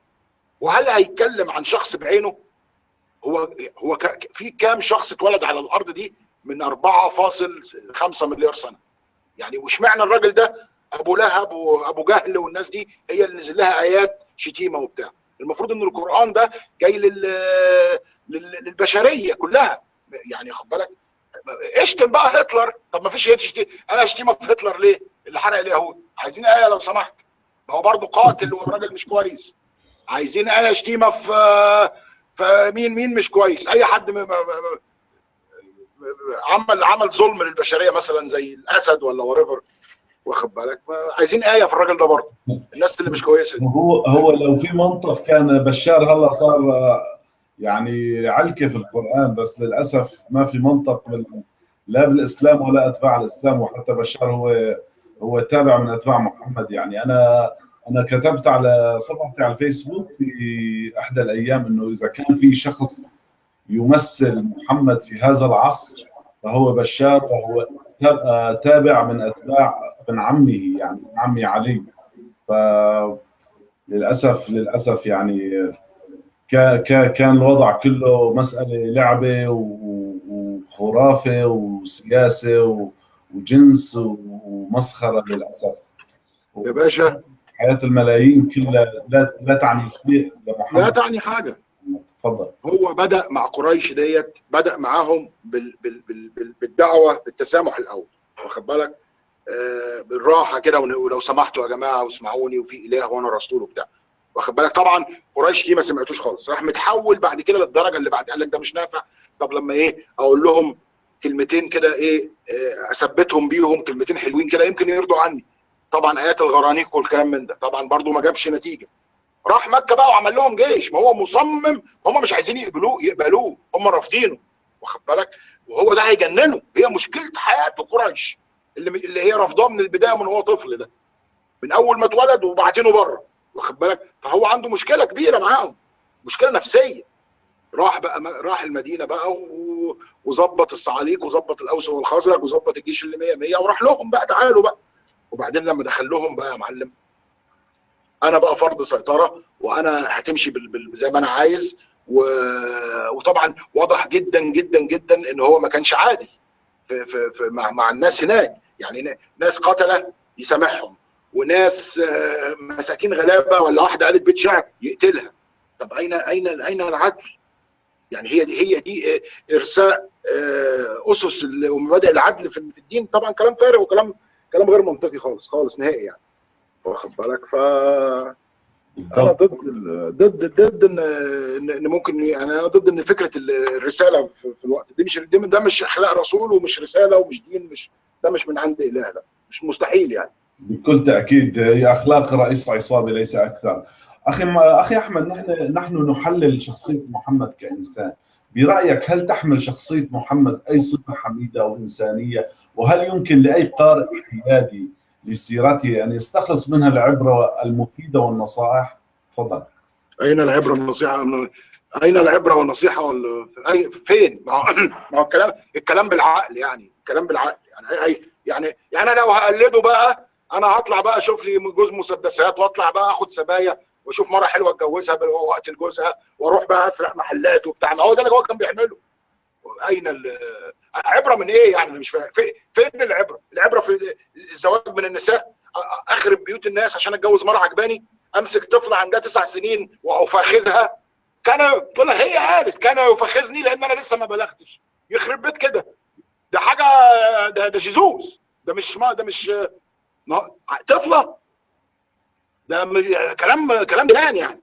وهل هيتكلم عن شخص بعينه؟ هو هو في كام شخص اتولد على الأرض دي من 4.5 مليار سنة. يعني واشمعنى الراجل ده؟ أبو لهب وأبو جهل والناس دي هي اللي نزل لها آيات شتيمة وبتاع. المفروض إن القرآن ده جاي لل... لل... للبشرية كلها. يعني خد بالك. اشتم بقى هتلر. طب ما فيش أنا اشتمك في هتلر ليه؟ اللي حرق اليهود. عايزين آية لو سمحت. ما هو برضه قاتل وراجل مش كويس. عايزين آية شتيمة في فمين مين مش كويس؟ أي حد م- م- م- عمل عمل ظلم للبشرية مثلا زي الأسد ولا وريفر واخد بالك؟ عايزين آية في الراجل ده برضه. الناس اللي مش كويسة هو هو لو في منطق كان بشار هلا صار يعني علكة في القرآن بس للأسف ما في منطق بال... لا بالإسلام ولا أتباع الإسلام وحتى بشار هو هو تابع من أتباع محمد. يعني أنا أنا كتبت على صفحتي على الفيسبوك في إحدى الأيام إنه إذا كان في شخص يمثل محمد في هذا العصر فهو بشار وهو تا- تابع من أتباع ابن عمه يعني ابن عمي علي. ف للأسف للأسف يعني كا- كا- كان الوضع كله مسألة لعبة وخرافة وسياسة وجنس ومسخرة للأسف. يا باشا حياة الملايين كلها لا لا تعني شيء لا تعني حاجة. تفضل. هو بدأ مع قريش ديت بدأ معاهم بال بال بال بال بالدعوة بالتسامح الأول. واخد بالك؟ آه بالراحة كده ولو سمحتوا يا جماعة واسمعوني وفي إله وأنا رسول وبتاع. واخد بالك؟ طبعا قريش دي ما سمعتوش خالص. راح متحول بعد كده للدرجة اللي بعد قال لك ده مش نافع. طب لما إيه أقول لهم كلمتين كده إيه آه، أثبتهم بيهم كلمتين حلوين كده يمكن يرضوا عني. طبعا آيات الغرانيق والكلام من ده. طبعا برضو ما جابش نتيجة. راح مكة بقى وعمل لهم جيش. ما هو مصمم. هم مش عايزين يقبلوه يقبلوه. هم رافضينه. واخد بالك؟ وهو ده هيجننه. هي مشكلة حياته قريش. اللي اللي هي رافضاه من البداية من هو طفل ده. من أول ما اتولد وبعتينه بره. واخد بالك؟ فهو عنده مشكلة كبيرة معاهم. مشكلة نفسية. راح بقى راح المدينة بقى. وظبط الصعاليك وظبط الأوس والخزرج وظبط الجيش اللي 100 100 وراح لهم بقى تعالوا بقى. وبعدين لما دخل لهم بقى يا معلم أنا بقى فرض سيطرة وأنا هتمشي. زي ما أنا عايز. وطبعا واضح جدا جدا جدا إن هو ما كانش عادل في... في... في مع... مع الناس هناك يعني ناس قتله يسامحهم وناس مساكين غلابة ولا واحدة قالت بيت شعر يقتلها طب أين أين أين العدل؟ يعني هي دي هي دي إرساء أسس ومبادئ العدل في الدين طبعا كلام فارغ وكلام كلام غير منطقي خالص خالص نهائي يعني. واخد بالك؟ ف أنا ضد ضد ضد ان ان ممكن يعني أنا ضد إن فكرة الرسالة في الوقت دي مش ده مش اخلاق رسول ومش رسالة ومش دين مش ده مش من عند إله لا. مش مستحيل يعني. بكل تأكيد هي أخلاق رئيس عصابة ليس أكثر. أخي أخي أحمد نحن نحن نحلل شخصية محمد كإنسان. برأيك هل تحمل شخصية محمد أي صفة حميدة أو إنسانية وهل يمكن لأي قارئ حيادي لسيرته أن يستخلص منها العبرة المفيدة والنصائح؟ تفضل. أين العبرة والنصيحة؟ أين العبرة والنصيحة وال... أي... فين؟ ما هو الكلام الكلام بالعقل يعني الكلام بالعقل يعني. أي... يعني يعني أنا لو هقلده بقى أنا هطلع بقى أشوف لي جوز مسدسات وأطلع بقى أخد سبايا وأشوف مرة حلوة أتجوزها وقت لجوزها وأروح بقى أسرق محلات وبتاع. ما هو ده اللي هو كان بيعمله. أين عبرة من إيه يعني؟ مش فاهم. فين العبرة؟ العبرة في الزواج من النساء؟ أخرب بيوت الناس عشان أتجوز مرة عجباني أمسك طفلة عندها تسع سنين وأفخذها. كان تقول هي قالت كان يفخذني لأن أنا لسه ما بلغتش. يخرب بيت كده. ده حاجة ده ده جيزوس. ده مش ما ده مش طفلة؟ ده كلام كلام جنان يعني.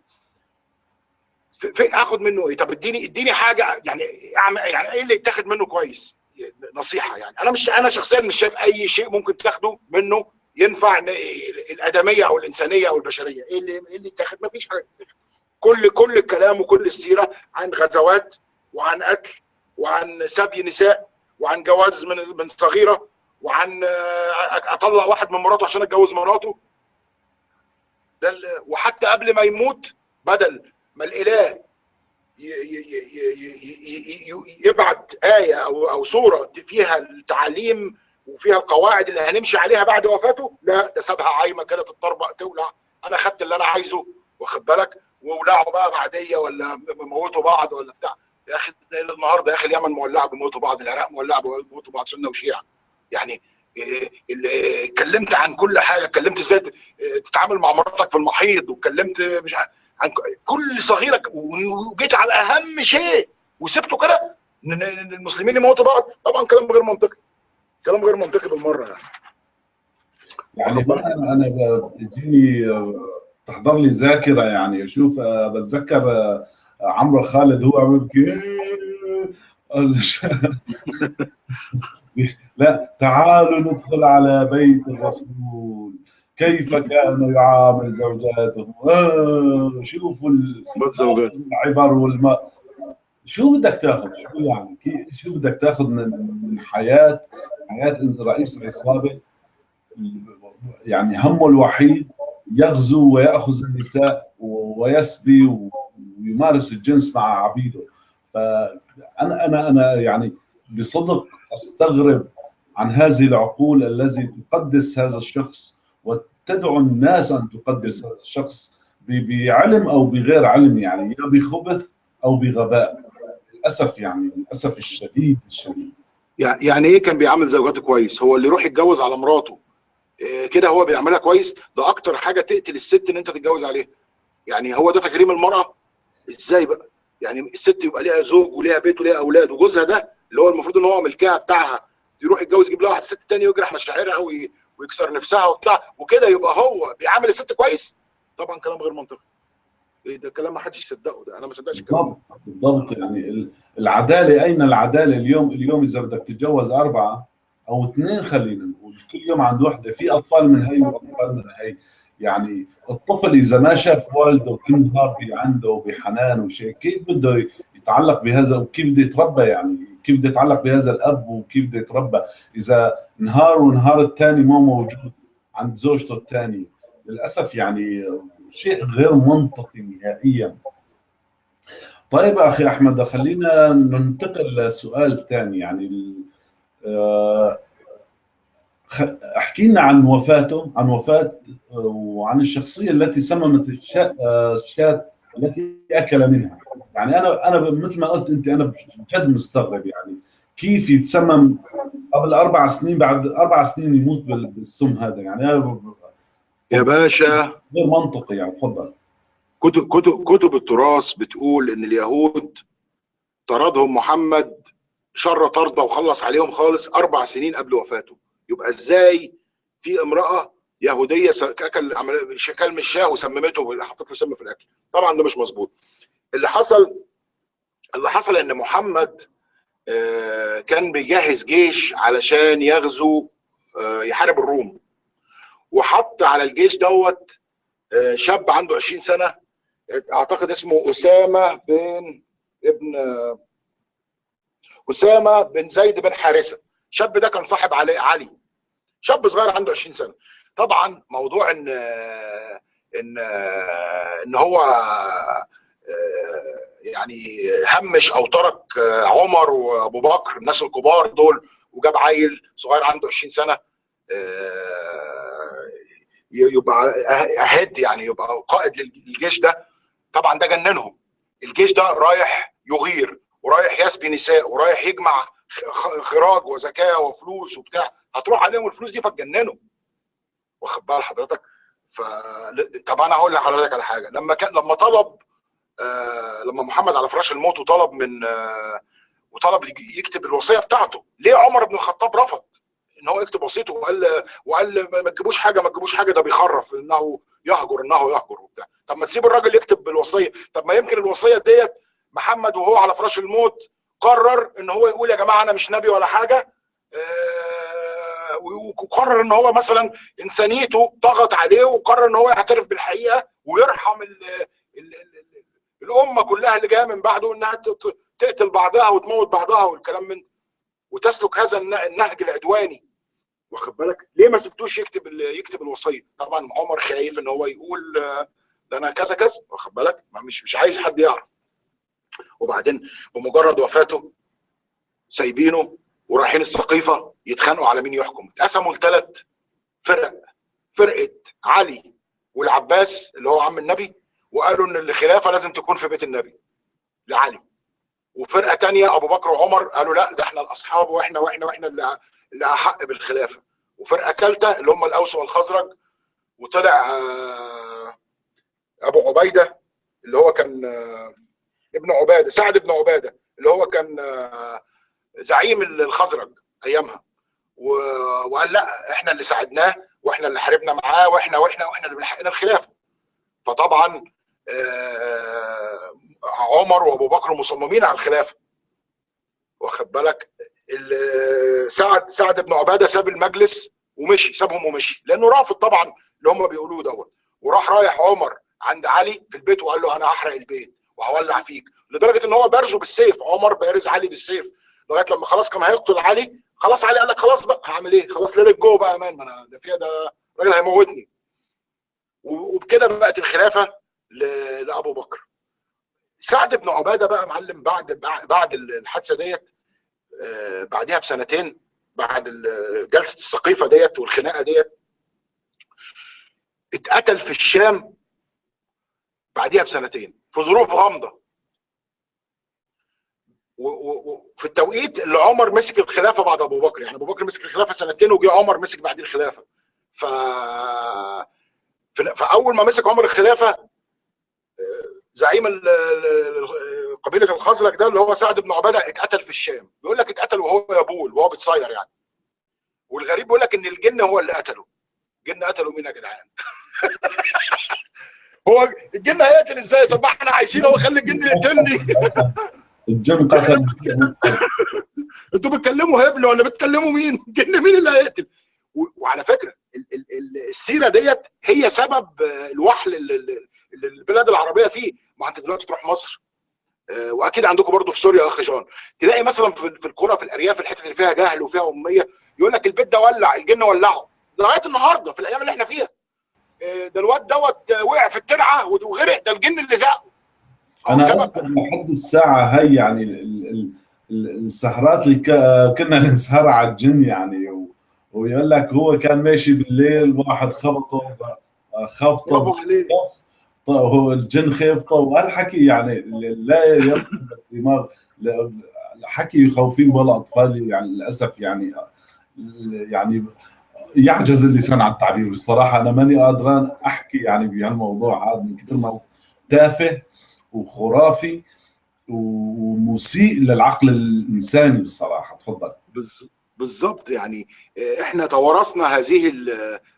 في آخد منه إيه؟ طب اديني اديني حاجة يعني يعني إيه اللي يتاخد منه كويس؟ نصيحة يعني. أنا مش أنا شخصيا مش شايف أي شيء ممكن تاخده منه ينفع الأدمية أو الإنسانية أو البشرية. إيه اللي إيه اللي يتاخد؟ ما فيش حاجة كل كل الكلام وكل السيرة عن غزوات وعن قتل وعن سبي نساء وعن جواز من من صغيرة وعن أطلع واحد من مراته عشان أتجوز مراته. ده وحتى قبل ما يموت بدل ما الإله يبعت آية أو أو سورة فيها التعاليم وفيها القواعد اللي هنمشي عليها بعد وفاته؟ لا ده سابها عايمة كده تتطربق تولع. أنا خدت اللي أنا عايزه واخد بالك؟ وولعوا بقى بعدية ولا موتوا بعض ولا بتاع. يا أخي النهارده يا أخي اليمن مولعة بيموتوا بعض العراق مولعة بيموتوا بعض سنة وشيعة. يعني اتكلمت عن كل حاجة اتكلمت إزاي تتعامل مع مراتك في المحيض واتكلمت مش عن كل صغيره وجيت على أهم شيء وسبته كده المسلمين يموتوا بعض. طبعا كلام غير منطقي. كلام غير منطقي بالمرة يعني. يعني أنا بيجيني تحضر لي ذاكرة يعني. شوف بتذكر عمرو خالد هو عم يبكي لا تعالوا ندخل على بيت الرسول. كيف كان يعامل زوجاته؟ آه شوفوا العبر والما شو بدك تاخذ؟ شو يعني؟ شو بدك تاخذ من من حياة حياه رئيس العصابه يعني همه الوحيد يغزو ويأخذ النساء ويسبي ويمارس الجنس مع عبيده. فانا أنا أنا يعني بصدق أستغرب عن هذه العقول التي تقدس هذا الشخص وتدعو الناس أن تقدس هذا الشخص بعلم أو بغير علم يعني يا بخبث أو بغباء. للأسف يعني للأسف الشديد الشديد. يعني إيه كان بيعامل زوجاته كويس؟ هو اللي يروح يتجوز على مراته. إيه كده هو بيعملها كويس؟ ده أكتر حاجة تقتل الست إن أنت تتجوز عليها. يعني هو ده تكريم المرأة؟ إزاي بقى؟ يعني الست يبقى ليها زوج وليها بيت وليها أولاد وجوزها ده اللي هو المفروض إن هو ملكها بتاعها يروح يتجوز يجيب لها واحد ست تاني ويجرح مشاعرها ويكسر نفسها وبتاع وكده يبقى هو بيعامل الست كويس؟ طبعا كلام غير منطقي. إيه ده كلام ما حدش يصدقه ده أنا ما صدقش الكلام بالضبط يعني العدالة أين العدالة اليوم؟ اليوم إذا بدك تتجوز أربعة أو اثنين خلينا نقول كل يوم عند وحدة في أطفال من هي وأطفال من هي. يعني الطفل إذا ما شاف والده كل نهار عنده بحنان وشيء كيف بده يتعلق بهذا؟ وكيف بده يتربى؟ يعني كيف بده يتعلق بهذا الأب وكيف بده يتربى إذا نهار ونهار الثاني مو موجود عند زوجته الثانية للأسف يعني شيء غير منطقي نهائيا. طيب أخي أحمد خلينا ننتقل لسؤال ثاني يعني آه، أحكي لنا عن وفاته عن وفاة وعن الشخصية التي سممت الشاة التي أكل منها. يعني أنا أنا مثل ما قلت أنت أنا جد مستغرب يعني كيف يتسمم قبل أربع سنين بعد أربع سنين يموت بالسم هذا. يعني أنا يا باشا. غير منطقي يعني تفضل. كتب كتب كتب التراث بتقول إن اليهود طردهم محمد شر طرده وخلص عليهم خالص أربع سنين قبل وفاته. يبقى إزاي في امرأة يهودية اكل كل من الشاه وسممته حطت له سم في الأكل. طبعا ده مش مظبوط. اللي حصل اللي حصل إن محمد آه، كان بيجهز جيش علشان يغزو آه، يحارب الروم. وحط على الجيش دوت آه، شاب عنده 20 سنة أعتقد اسمه أسامة بن ابن أسامة بن زيد بن حارثة. الشاب ده كان صاحب علي علي. شاب صغير عنده 20 سنة. طبعا موضوع إن إن إن هو يعني همش أو ترك عمر وأبو بكر الناس الكبار دول وجاب عيل صغير عنده 20 سنة يبقى أهد يعني يبقى قائد للجيش ده. طبعا ده جننهم. الجيش ده رايح يغير ورايح يسبي نساء ورايح يجمع خراج وزكاة وفلوس وبتاع. هتروح عليهم الفلوس دي فتجننوا واخد بال حضرتك؟ ف طب أنا هقول لحضرتك على حاجة. لما كان لما طلب آه لما محمد على فراش الموت وطلب من آه وطلب يكتب الوصية بتاعته ليه عمر بن الخطاب رفض؟ إن هو يكتب وصيته وقال وقال ما تجيبوش حاجة ما تجيبوش حاجة ده بيخرف إنه يهجر إنه يهجر وبتاع. طب ما تسيب الراجل يكتب بالوصية. طب ما يمكن الوصية ديت محمد وهو على فراش الموت قرر إن هو يقول يا جماعة أنا مش نبي ولا حاجة آه وقرر إن هو مثلا إنسانيته ضغط عليه وقرر إن هو يعترف بالحقيقة ويرحم ال ال ال الأمة كلها اللي جاية من بعده إنها تقتل بعضها وتموت بعضها والكلام من وتسلك هذا النهج العدواني. واخد بالك؟ ليه ما سبتوش يكتب يكتب الوصية؟ طبعا عمر خايف إن هو يقول ده أنا كذا كذا. واخد بالك؟ مش مش عايز حد يعرف. وبعدين بمجرد وفاته سايبينه. ورايحين السقيفة يتخانقوا على مين يحكم. اتقسموا لثلاث فرق. فرقة علي والعباس اللي هو عم النبي وقالوا إن الخلافة لازم تكون في بيت النبي لعلي. وفرقة تانية أبو بكر وعمر قالوا لا ده إحنا الأصحاب وإحنا وإحنا وإحنا اللي اللي أحق بالخلافة. وفرقة ثالثه اللي هم الأوس والخزرج وطلع أبو عبيدة اللي هو كان ابن عبادة سعد بن عبادة اللي هو كان زعيم الخزرج أيامها. وقال لا إحنا اللي ساعدناه وإحنا اللي حاربنا معاه وإحنا وإحنا وإحنا اللي حقنا الخلافه فطبعا عمر وأبو بكر مصممين على الخلافه واخد بالك؟ سعد سعد بن عبادة ساب المجلس ومشي سابهم ومشي. لأنه رافض طبعا اللي هم بيقولوه دوت. وراح رايح عمر عند علي في البيت وقال له أنا هحرق البيت وهولع فيك. لدرجة إن هو بارزه بالسيف عمر بارز علي بالسيف. لغاية لما خلاص كان هيقتل علي خلاص علي قال لك خلاص بقى هعمل إيه؟ خلاص ليلة جوه بقى أمان ما أنا ده فيها ده راجل هيموتني. وبكده بقت الخلافة لأبو بكر. سعد بن عبادة بقى معلم بعد بعد الحادثة ديت بعدها بسنتين بعد جلسة السقيفة ديت والخناقة ديت اتقتل في الشام بعدها بسنتين في ظروف غامضة. وفي التوقيت اللي عمر مسك الخلافة بعد أبو بكر. يعني أبو بكر مسك الخلافة سنتين وجي عمر مسك بعدين الخلافة. ف فاول ما مسك عمر الخلافة زعيم قبيلة الخزرج ده اللي هو سعد بن عبادة اتقتل في الشام. بيقول لك اتقتل وهو يبول وهو بيتصير يعني. والغريب بيقول لك إن الجن هو اللي قتله. الجن قتلوا مين يا جدعان؟ هو الجن هيقتل إزاي؟ طب ما إحنا عايشين هو خلي الجن يقتلني. الجن قتل أنتوا بتكلموا هبل ولا بتكلموا مين؟ الجن مين اللي هيقتل؟ وعلى فكرة السيرة ديت هي سبب الوحل اللي البلاد العربية فيه. ما انت دلوقتي تروح مصر واكيد عندكم برضو في سوريا أخ جان تلاقي مثلا في القرى في الأرياف الحتت اللي فيها جهل وفيها أمية يقول لك البيت ده ولع الجن ولعه لغاية النهارده في الأيام اللي إحنا فيها. ده الواد دوت وقع في الترعة وغرق ده الجن اللي زقه. أنا اذكر لحد الساعة هي يعني ال ال ال السهرات اللي كنا نسهرها على الجن يعني و ويقول لك هو كان ماشي بالليل واحد خبطه خبطه هو الجن خيبطه وهالحكي يعني لا يدخل الدماغ حكي يخوفين ولا أطفال يعني للأسف يعني يعني يعجز اللسان عن التعبير. بصراحة أنا ماني قادران أحكي يعني بهالموضوع هذا من كثر ما تافه. وخرافي ومسيء للعقل الإنساني بصراحة. تفضل بالضبط يعني إحنا توارثنا هذه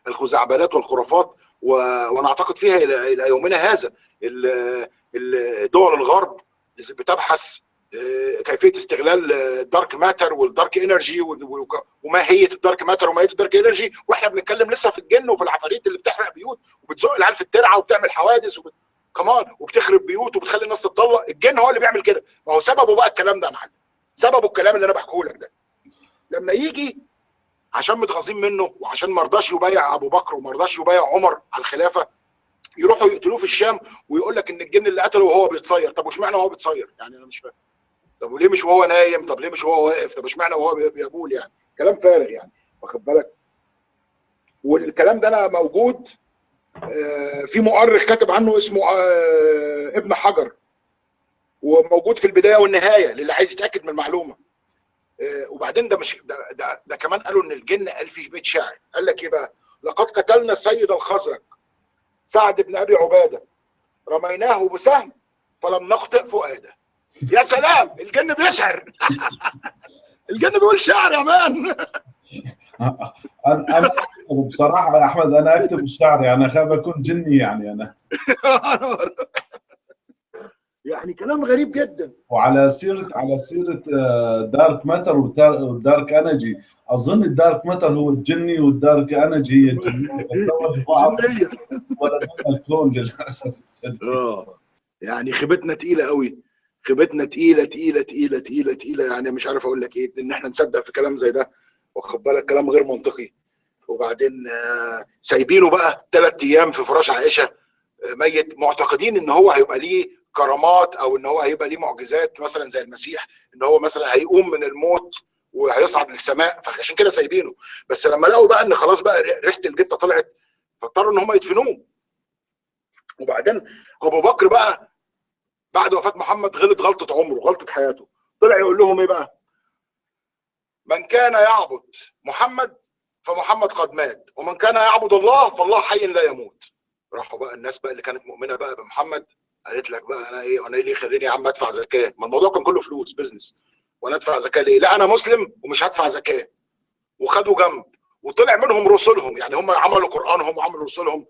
الخزعبلات والخرافات وأنا اعتقد فيها إلى يومنا هذا. دول الغرب بتبحث كيفية استغلال الدارك ماتر والدارك انرجي وماهيه الدارك ماتر وماهيه الدارك انرجي وإحنا بنتكلم لسه في الجن وفي العفاريت اللي بتحرق بيوت وبتزق العيال في الترعة وبتعمل حوادث وبت... كمان وبتخرب بيوت وبتخلي الناس تتطلق الجن هو اللي بيعمل كده. ما هو سببه بقى الكلام ده يا معلم. سببه الكلام اللي أنا بحكيه لك ده. لما يجي عشان متغاظين منه وعشان ما رضاش يبايع أبو بكر وما رضاش يبايع عمر على الخلافة يروحوا يقتلوه في الشام ويقول لك إن الجن اللي قتله وهو بيتصير. طب واشمعنى وهو بيتصير؟ يعني أنا مش فاهم. طب وليه مش وهو نايم؟ طب ليه مش وهو واقف؟ طب اشمعنى وهو بيقول يعني؟ كلام فارغ يعني. واخد بالك؟ والكلام ده أنا موجود في مؤرخ كاتب عنه اسمه ابن حجر. وموجود في البداية والنهاية للي عايز يتأكد من المعلومة. وبعدين ده مش ده, ده, ده كمان قالوا إن الجن قال في بيت شعر قال لك إيه بقى؟ لقد قتلنا السيد الخزرج سعد بن أبي عبادة. رميناه بسهم فلم نخطئ فؤاده. يا سلام! الجن بيشعر. الجن بيقول شعر يا مان. أنا بصراحه يا أحمد أنا أكتب الشعر يعني أخاف أكون جني يعني أنا. يعني كلام غريب جدا. وعلى سيرة على سيرة dark matter وال dark energy أظن ال dark matter هو الجني وال dark energy هي الجنيه بتزوجوا بعض. ولا الكون للأسف. آه يعني خيبتنا تقيلة قوي. خيبتنا تقيلة تقيلة تقيلة تقيلة تقيلة. يعني مش عارف أقول لك إيه إن إحنا نصدق في كلام زي ده. واخد بالك؟ كلام غير منطقي. وبعدين سايبينه بقى ثلاث أيام في فراش عائشة. ميت. معتقدين إن هو هيبقى ليه كرامات أو إن هو هيبقى ليه معجزات مثلا زي المسيح إن هو مثلا هيقوم من الموت وهيصعد للسماء. فعشان كده سايبينه. بس لما لقوا بقى إن خلاص بقى ريحة الجته طلعت فاضطروا إن هم يدفنوه. وبعدين أبو بكر بقى بعد وفاة محمد غلط غلطة عمره غلطة حياته. طلع يقول لهم إيه بقى؟ من كان يعبد محمد فمحمد قد مات. ومن كان يعبد الله فالله حي لا يموت. راحوا بقى الناس بقى اللي كانت مؤمنة بقى بمحمد. قالت لك بقى أنا إيه أنا إيه اللي يخليني يا عم أدفع زكاة؟ ما الموضوع كان كله فلوس بزنس وأنا أدفع زكاة ليه؟ لا أنا مسلم ومش هدفع زكاة. وخدوا جنب. وطلع منهم رسلهم. يعني هم عملوا قرآنهم وعملوا رسلهم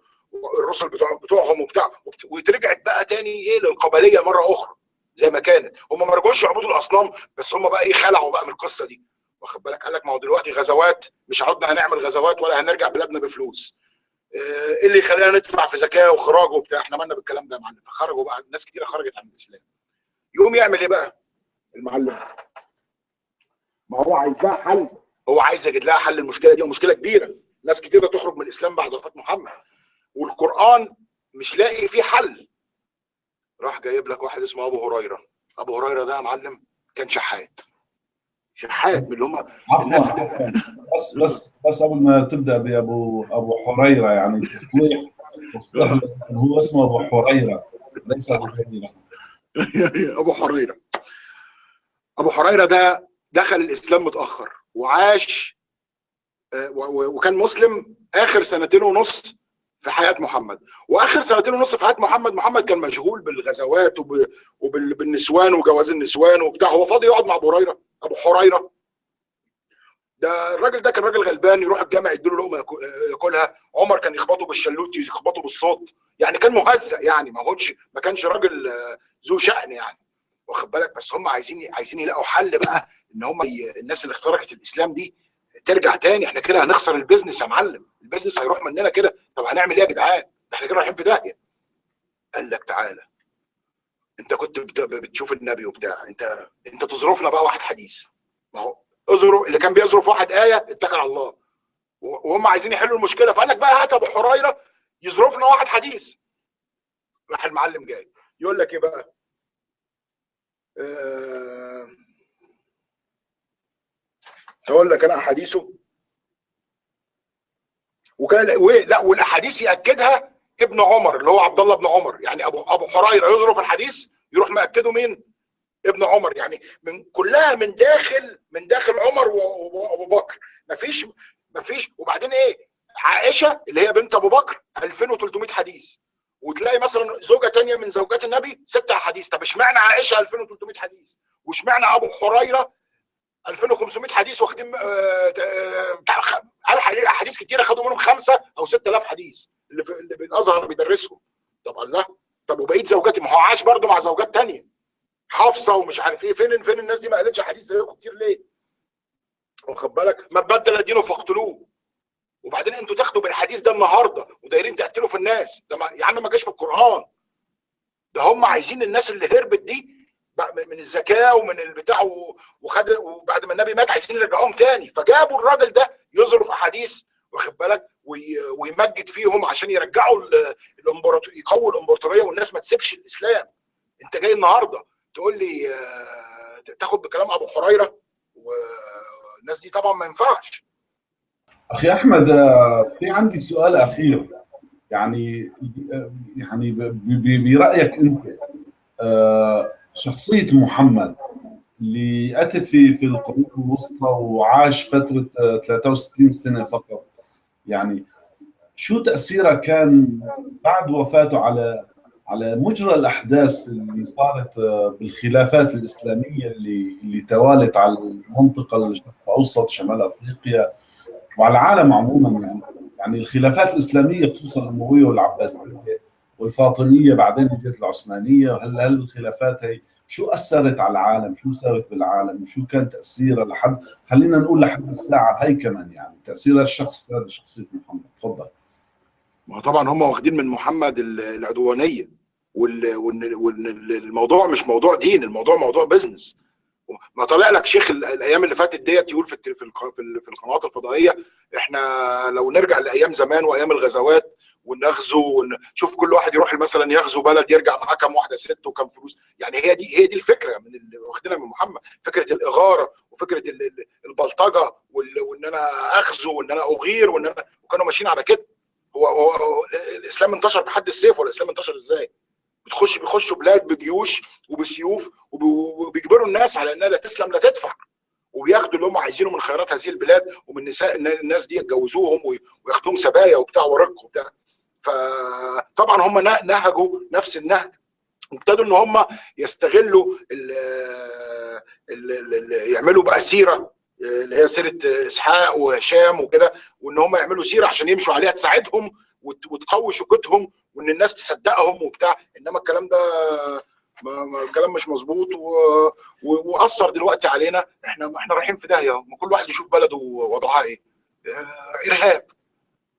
الرسل بتوع بتوعهم وبتاع. وترجعت بقى تاني إيه للقبلية مرة أخرى زي ما كانت. هم ما رجعوش يعبدوا الأصنام بس هم بقى إيه خلعوا بقى من القصة دي. واخد بالك؟ قال لك ما هو دلوقتي غزوات مش عدنا هنعمل غزوات ولا هنرجع بلادنا بفلوس. إيه اللي يخلينا ندفع في زكاة وخراج وبتاع؟ إحنا مالنا بالكلام ده يا معلم. فخرجوا بقى ناس كتير خرجت عن الإسلام. يقوم يعمل إيه بقى؟ المعلم. ما هو عايز لها حل. هو عايز يجد لها حل المشكلة دي ومشكلة كبيرة. ناس كتيرة تخرج من الإسلام بعد وفاة محمد. والقرآن مش لاقي فيه حل. راح جايب لك واحد اسمه أبو هريرة. أبو هريرة ده يا معلم كان شحات. شحات من اللي هم عفوا. بس بس بس قبل ما تبدأ بابو أبو حريرة يعني تصليح تصليح هو اسمه أبو حريرة ليس أبو هريره أبو حريرة. أبو حريرة ده دخل الإسلام متأخر وعاش وكان مسلم آخر سنتين ونص في حياة محمد. وآخر سنتين ونص في حياة محمد محمد كان مشغول بالغزوات وبالنسوان وجواز النسوان وبتاع. هو فاضي يقعد مع أبو هريره أبو حريرة. ده الراجل ده كان راجل غلبان يروح الجامع يديله لقمة ياكلها. عمر كان يخبطه بالشلوت يخبطه بالصوت. يعني كان مهزأ يعني ما هوش ما كانش راجل ذو شأن يعني. واخد بالك؟ بس هم عايزين عايزين يلاقوا حل بقى إن هم الناس اللي اخترقت الإسلام دي ترجع تاني. إحنا كده هنخسر ال business يا معلم. ال business هيروح مننا كده. طب هنعمل إيه يا جدعان؟ إحنا كده رايحين في داهية. قال لك تعالى. انت كنت بتشوف النبي وبتاع. انت انت تظرفنا بقى واحد حديث. ما هو اظرف اللي كان بيظرف واحد آية اتكل على الله. وهم عايزين يحلوا المشكلة. فقال لك بقى هات أبو هريرة يظرفنا واحد حديث. راح المعلم جاي. يقول لك إيه بقى؟ آه، أقول لك أنا أحاديثه. وكان لا والأحاديث يأكدها ابن عمر اللي هو عبد الله بن عمر. يعني ابو أبو حريرة يظرف الحديث يروح مأكده مين؟ ابن عمر. يعني من كلها من داخل من داخل عمر وأبو بكر. مفيش مفيش. وبعدين إيه؟ عائشة اللي هي بنت أبو بكر 2300 حديث. وتلاقي مثلا زوجة تانية من زوجات النبي ست احاديث طب اشمعنى عائشة 2300 حديث؟ واشمعنى أبو حريرة 2500 حديث واخدين آه، آه، احاديث كتيرة خدوا منهم خمسة أو 6000 حديث. اللي في اللي بالازهر بيدرسهم. طب الله طب وبقيه زوجاتي؟ ما هو عاش برضه مع زوجات تانية. حافظة ومش عارف إيه. فين فين الناس دي ما قالتش حديث زيكم كتير ليه؟ واخد بالك؟ ما بدل دينه فاقتلوه. وبعدين أنتوا تاخدوا بالحديث ده النهارده ودايرين تقتلوا في الناس. ده ما يا عم ما جاش في القرآن. ده هم عايزين الناس اللي هربت دي من الزكاة ومن البتاع وخد وبعد ما النبي مات عايزين يرجعوهم تاني. فجابوا الراجل ده يظرف أحاديث واخد بالك؟ ويمجد فيهم عشان يرجعوا ال- الامبراطور يقووا الامبراطورية والناس ما تسيبش الإسلام. انت جاي النهارده تقول لي آه، تاخد بكلام أبو حريرة والناس دي طبعا ما ينفعش. أخي أحمد آه، في عندي سؤال أخير. يعني يعني برأيك أنت آه، شخصية محمد اللي أتت في في القرون الوسطى وعاش فترة آه، 63 سنة فقط يعني شو تأثيره كان بعد وفاته على على مجرى الأحداث اللي صارت آه، بالخلافات الإسلامية اللي اللي توالت على المنطقة الشرق الأوسط شمال أفريقيا وعلى العالم عموما. يعني يعني الخلافات الإسلامية خصوصا الامويه والعباسية والفاطمية بعدين اجت العثمانية. هل هل الخلافات هي شو أثرت على العالم؟ شو سوت بالعالم؟ شو كان تأثيرها لحد خلينا نقول لحد الساعة هي كمان يعني تأثير الشخص هذا شخصية محمد تفضل ما طبعا هم واخدين من محمد ال- العدوانية وان الموضوع مش موضوع دين الموضوع موضوع بزنس ما طالع لك شيخ ال- الأيام اللي فاتت ديت يقول في في القنوات الفضائية إحنا لو نرجع لأيام زمان وأيام الغزوات ونغزو ون- شوف كل واحد يروح مثلا يغزو بلد يرجع معاه كام واحدة ست وكام فلوس. يعني هي دي هي دي الفكرة من اللي واخدينها من محمد. فكرة الإغارة وفكرة ال- ال- البلطجة وإن أنا أغزو وإن أنا أغير وإن أنا وكانوا ماشيين على كده. هو, هو, الإسلام انتشر بحد السيف ولا الإسلام انتشر إزاي؟ بتخش بيخشوا بلاد بجيوش وبسيوف وب- وبيجبروا الناس على إنها لا تسلم لا تدفع. وبياخدوا اللي هم عايزينه من خيرات هذه البلاد ومن نساء الناس دي يتجوزوهم وي- وياخدوهم سبايا وبتاع ورق وبتاع. فطبعا هم نه- نهجوا نفس النهج. وابتدوا إن هم يستغلوا ال ال ال يعملوا بقى سيرة اللي هي سيرة إسحاق وهشام وكده وإن هم يعملوا سيرة عشان يمشوا عليها تساعدهم وت- وتقوي شوكتهم وإن الناس تصدقهم وبتاع. إنما الكلام ده الكلام مش مظبوط وأثر دلوقتي علينا. إحنا إحنا رايحين في داهية كل واحد يشوف بلده وضعها إيه. آه، إرهاب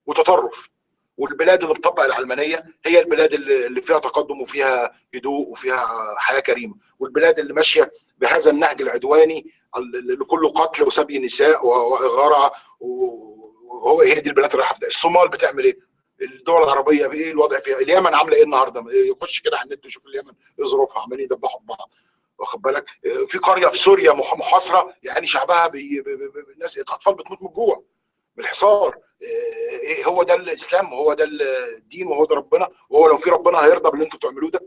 وتطرف. والبلاد اللي بتطبق العلمانية هي البلاد اللي فيها تقدم وفيها هدوء وفيها حياة كريمة والبلاد اللي ماشية بهذا النهج العدواني اللي كله قتل وسبي نساء و- وإغارة وهو هي دي البلاد اللي رايحة. الصومال بتعمل إيه؟ الدول العربية بايه الوضع فيها؟ اليمن عاملة إيه النهارده؟ يخش كده على النت يشوف اليمن إيه ظروفها عمالين يدبحوا في بعض واخد بالك؟ في قرية في سوريا مح- محاصرة يعني شعبها بي... بي... بي... الناس الأطفال بتموت من الجوع من الحصار إيه هو ده الإسلام وهو ده الدين وهو ده ربنا وهو لو في ربنا هيرضى باللي أنتوا بتعملوه ده.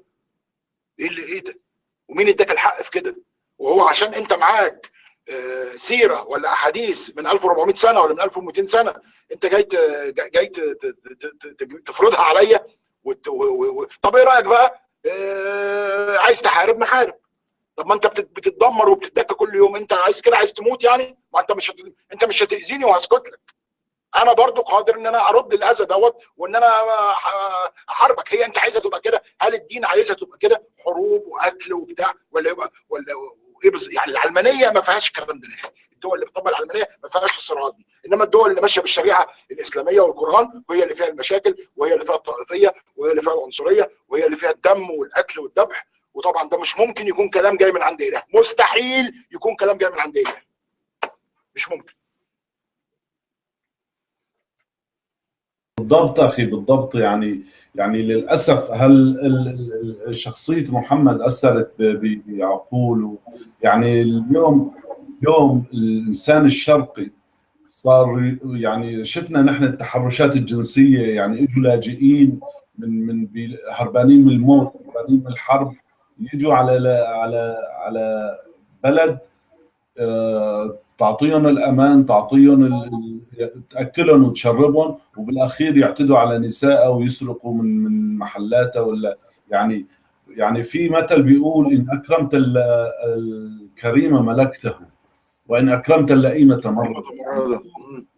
إيه اللي إيه ده؟ ومين اداك الحق في كده؟ وهو عشان انت معاك آه، سيرة ولا أحاديث من 1400 سنة ولا من 1200 سنة انت جاي جاي تفرضها عليا طب إيه رأيك بقى؟ آه، عايز تحارب نحارب طب ما انت بتت- بتتدمر وبتتدك كل يوم انت عايز كده عايز تموت يعني؟ ما انت مش. انت مش هتأذيني وهسكت لك. أنا برضو قادر ان أنا ارد الاذى دوت وان أنا احاربك. هي انت عايزها تبقى كده؟ هل الدين عايزها تبقى كده؟ حروب وقتل وبتاع ولا يبقى ولا إيه يعني العلمانية ما فيهاش الكلام ده الدول اللي بتطبق العلمانية ما فيهاش الصراعات دي. إنما الدول اللي ماشية بالشريعة الإسلامية والقرآن وهي اللي فيها المشاكل وهي اللي فيها الطائفية وهي اللي فيها العنصرية وهي اللي فيها الدم والقتل والذبح. وطبعا ده مش ممكن يكون كلام جاي من عند إله. مستحيل يكون كلام جاي من عند إله. مش ممكن. بالضبط أخي بالضبط يعني يعني للأسف هل شخصية محمد أثرت بعقول يعني اليوم اليوم الإنسان الشرقي صار يعني شفنا نحن التحرشات الجنسية يعني اجوا لاجئين من من هربانين من الموت هربانين من الحرب يجوا على على على بلد آه، تعطيهم الأمان تعطيهم تاكلهم وتشربهم وبالأخير يعتدوا على نسائها ويسرقوا من من محلاتها ولا يعني يعني في مثل بيقول إن أكرمت الكريم ملكته وإن أكرمت اللئيم تمرد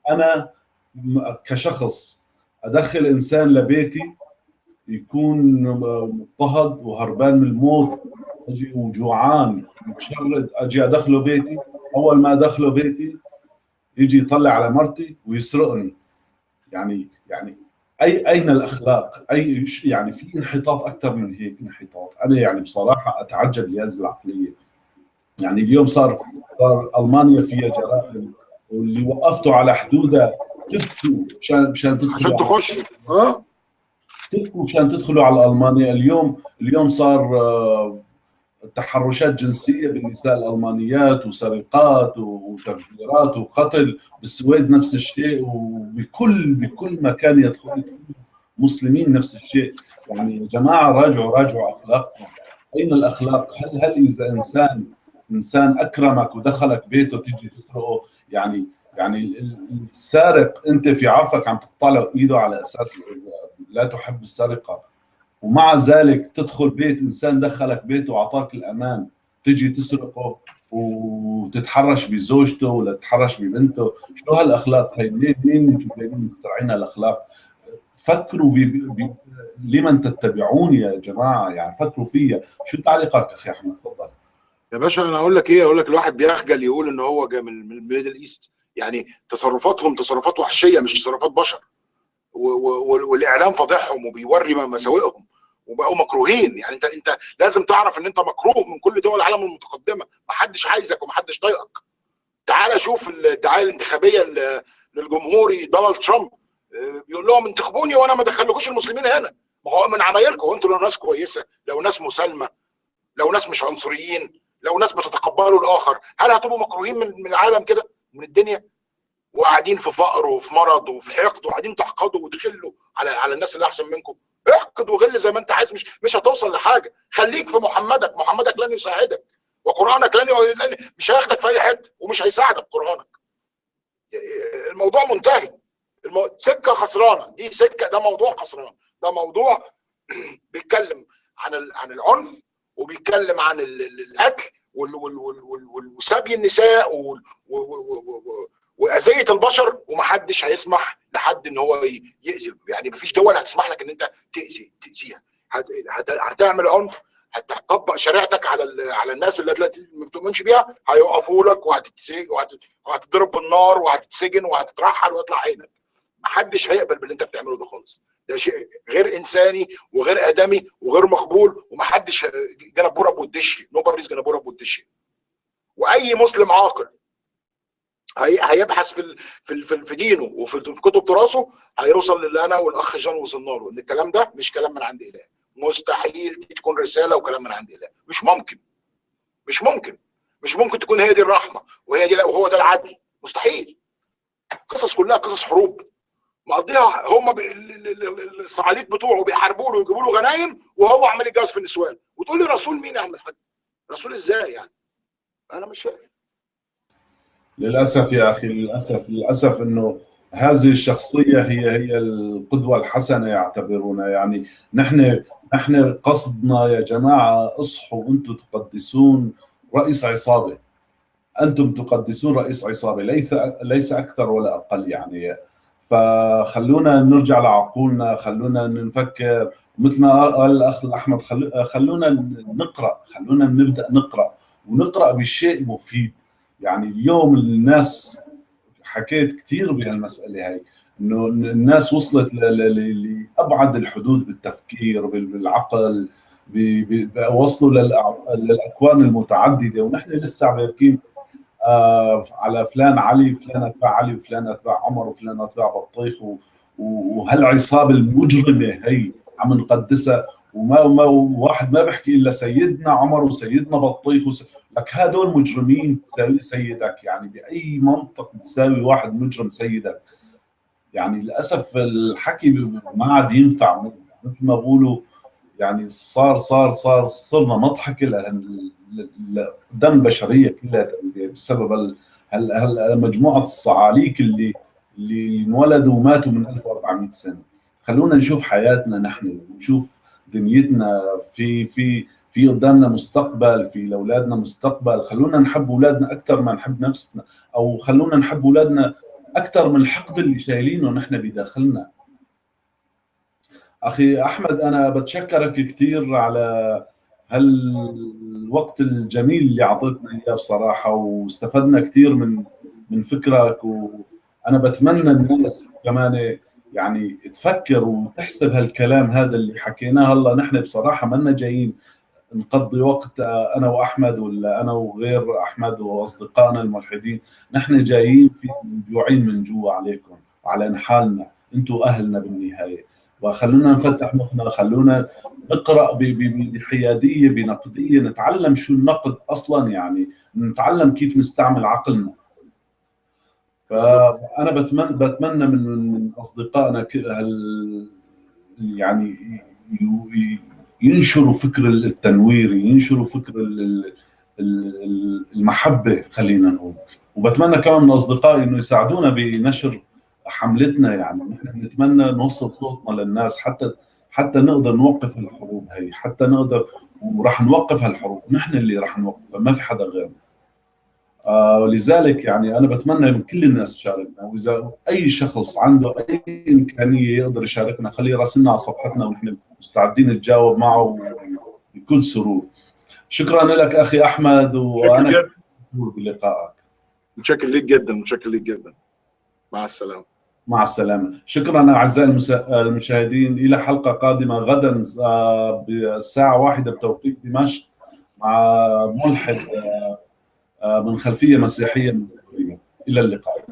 أنا كشخص أدخل إنسان لبيتي يكون مضطهد وهربان من الموت أجي وجوعان متشرد أجي أدخله بيتي. أول ما أدخله بيتي يجي يطلع على مرتي ويسرقني. يعني يعني أي أين الأخلاق؟ أي يعني في انحطاط أكثر من هيك انحطاط، أنا يعني بصراحة أتعجب لهذه العقلية. يعني اليوم صار صار ألمانيا فيها جرائم واللي وقفته على حدودها تبكوا مشان مشان تدخلوا عشان تخش؟ آه تبكوا مشان تدخلوا على ألمانيا. اليوم اليوم صار آه، تحرشات جنسية بالنساء الألمانيات وسرقات وتفجيرات وقتل بالسويد نفس الشيء وبكل بكل مكان يدخل مسلمين نفس الشيء. يعني يا جماعة راجعوا راجعوا أخلاقكم. أين الأخلاق؟ هل هل إذا انسان إنسان أكرمك ودخلك بيته تيجي تسرقه؟ يعني يعني السارق أنت في عرفك عم تقطع له إيده على أساس لا تحب السرقة. ومع ذلك تدخل بيت إنسان دخلك بيته واعطاك الأمان. تجي تسرقه وتتحرش بزوجته ولا تتحرش ببنته. شو هالأخلاق؟ هي منين أنتم جايين مخترعين هالأخلاق؟ فكروا بي بي لمن تتبعون يا جماعة؟ يعني فكروا فيها شو تعليقك أخي أحمد؟ تفضل. يا باشا أنا أقول لك إيه؟ أقول لك الواحد بيخجل يقول إن هو جاي من ال Middle East. يعني تصرفاتهم تصرفات وحشية مش تصرفات بشر. والإعلام فاضحهم وبيوري مساوئهم وبقوا مكروهين. يعني انت أنت لازم تعرف إن أنت مكروه من كل دول العالم المتقدمة. ما حدش عايزك وما حدش طايقك تعال شوف الدعاية الانتخابية للجمهوري دونالد ترامب. آه، بيقول لهم انتخبوني وأنا ما ادخلكوش المسلمين هنا. ما هو من عمايلكم. أنتوا لو ناس كويسة لو ناس مسالمة لو ناس مش عنصريين لو ناس بتتقبلوا الآخر هل هتبقوا مكروهين من العالم كده؟ من الدنيا؟ وقاعدين في فقر وفي مرض وفي حقد وقاعدين تحقدوا وتخلوا على على الناس اللي أحسن منكم. احقد وغل زي ما أنت عايز مش مش هتوصل لحاجة. خليك في محمدك. محمدك لن يساعدك. وقرآنك لن مش هياخدك في أي حتة ومش هيساعدك قرآنك. الموضوع منتهي. المو... سكة خسرانة. دي سكة. ده موضوع خسران. ده موضوع بيتكلم عن عن العنف وبيتكلم عن القتل وسبي النساء وأذية البشر ومحدش هيسمح لحد إن هو يأذي. يعني مفيش دول هتسمح لك إن أنت تأذي تأذيها. هتعمل عنف هتطبق شريعتك على على الناس اللي ما بتؤمنش بيها هيقفوا لك وهتتضرب بالنار وهتتسجن وهتترحل ويطلع عينك. محدش هيقبل باللي أنت بتعمله ده خالص. ده شيء غير إنساني وغير آدمي وغير مقبول ومحدش جنبوره بودشي نوبريز جنبوره بودشي وأي مسلم عاقل هيبحث في في في دينه وفي كتب تراثه هيوصل للي أنا والأخ جان وصلنا له إن الكلام ده مش كلام من عند إله. مستحيل دي تكون رسالة وكلام من عند إله. مش ممكن. مش ممكن. مش ممكن تكون هي دي الرحمة وهي دي وهو ده العدل. مستحيل. قصص كلها قصص حروب. مقضيها هم الصعاليك بتوعه بيحاربوا له ويجيبوا له غنايم وهو عمال يتجوز في النسوان وتقول لي رسول مين يا عم الحاج؟ رسول إزاي يعني؟ أنا مش فاهم. للأسف يا أخي للأسف للأسف إنه هذه الشخصية هي هي القدوة الحسنة يعتبرونها يعني نحن نحن قصدنا يا جماعة اصحوا أنتم تقدسون رئيس عصابة. أنتم تقدسون رئيس عصابة ليس ليس أكثر ولا أقل يعني. فخلونا نرجع لعقولنا خلونا نفكر مثل ما قال الأخ احمد خلونا نقرأ خلونا نبدأ نقرأ. ونقرأ بشيء مفيد. يعني اليوم الناس حكيت كثير بهالمسألة هاي إنه الناس وصلت لأبعد الحدود بالتفكير بالعقل وصلوا للأكوان المتعددة. ونحن لسه عم آه على فلان علي فلان أتباع علي وفلان أتباع عمر وفلان أتباع بطيخ وهالعصابة المجرمة هي عم نقدسها. وما ما واحد ما بيحكي إلا سيدنا عمر وسيدنا بطيخ وس... لك هدول مجرمين سيدك يعني بأي منطق تساوي واحد مجرم سيدك. يعني للأسف الحكي ما عاد ينفع. مثل ما بقولوا يعني صار صار صار صرنا مضحكه قدام البشرية كلها بسبب مجموعة الصعاليك اللي اللي انولدوا وماتوا من 1400 سنة. خلونا نشوف حياتنا نحن نشوف دنيتنا في في في قدامنا مستقبل في لأولادنا مستقبل. خلونا نحب أولادنا أكثر ما نحب نفسنا أو خلونا نحب أولادنا أكثر من الحقد اللي شايلينه نحن بداخلنا. أخي أحمد أنا بتشكرك كثير على هالوقت الجميل اللي أعطيتنا إياه بصراحة واستفدنا كثير من من فكرك وأنا بتمنى الناس كمان يعني تفكر وتحسب هالكلام هذا اللي حكيناه. هلا نحن بصراحة منا جايين. نقضي وقت أنا وأحمد ولا أنا وغير أحمد وأصدقائنا الملحدين. نحن جايين في جوعين من جوا عليكم على حالنا. أنتم أهلنا بالنهاية. وخلونا نفتح مخنا خلونا نقرأ بحيادية بنقدية نتعلم شو النقد أصلا يعني نتعلم كيف نستعمل عقلنا. فأنا بتمنى بتمنى من أصدقائنا يعني ينشروا فكر التنوير ينشروا فكر المحبة خلينا نقول. وبتمنى كمان من أصدقائي إنه يساعدونا بنشر حملتنا يعني. نحن بنتمنى نوصل صوتنا للناس حتى حتى نقدر نوقف الحروب هي حتى نقدر وراح نوقف هالحروب. نحن اللي راح نوقفها ما في حدا غيرنا. ولذلك يعني أنا بتمنى من كل الناس تشاركنا وإذا أي شخص عنده أي إمكانية يقدر يشاركنا خليه يراسلنا على صفحتنا ونحن مستعدين نتجاوب معه بكل سرور. شكرا لك أخي أحمد وأنا مسرور بلقائك. متشكر لك جدا متشكر لك جدا. مع السلامة. مع السلامة. شكرا أعزائي المشاهدين إلى حلقة قادمة غدا آه، بالساعة واحدة بتوقيت دمشق مع ملحد آه، من خلفية مسيحية إلى اللقاء.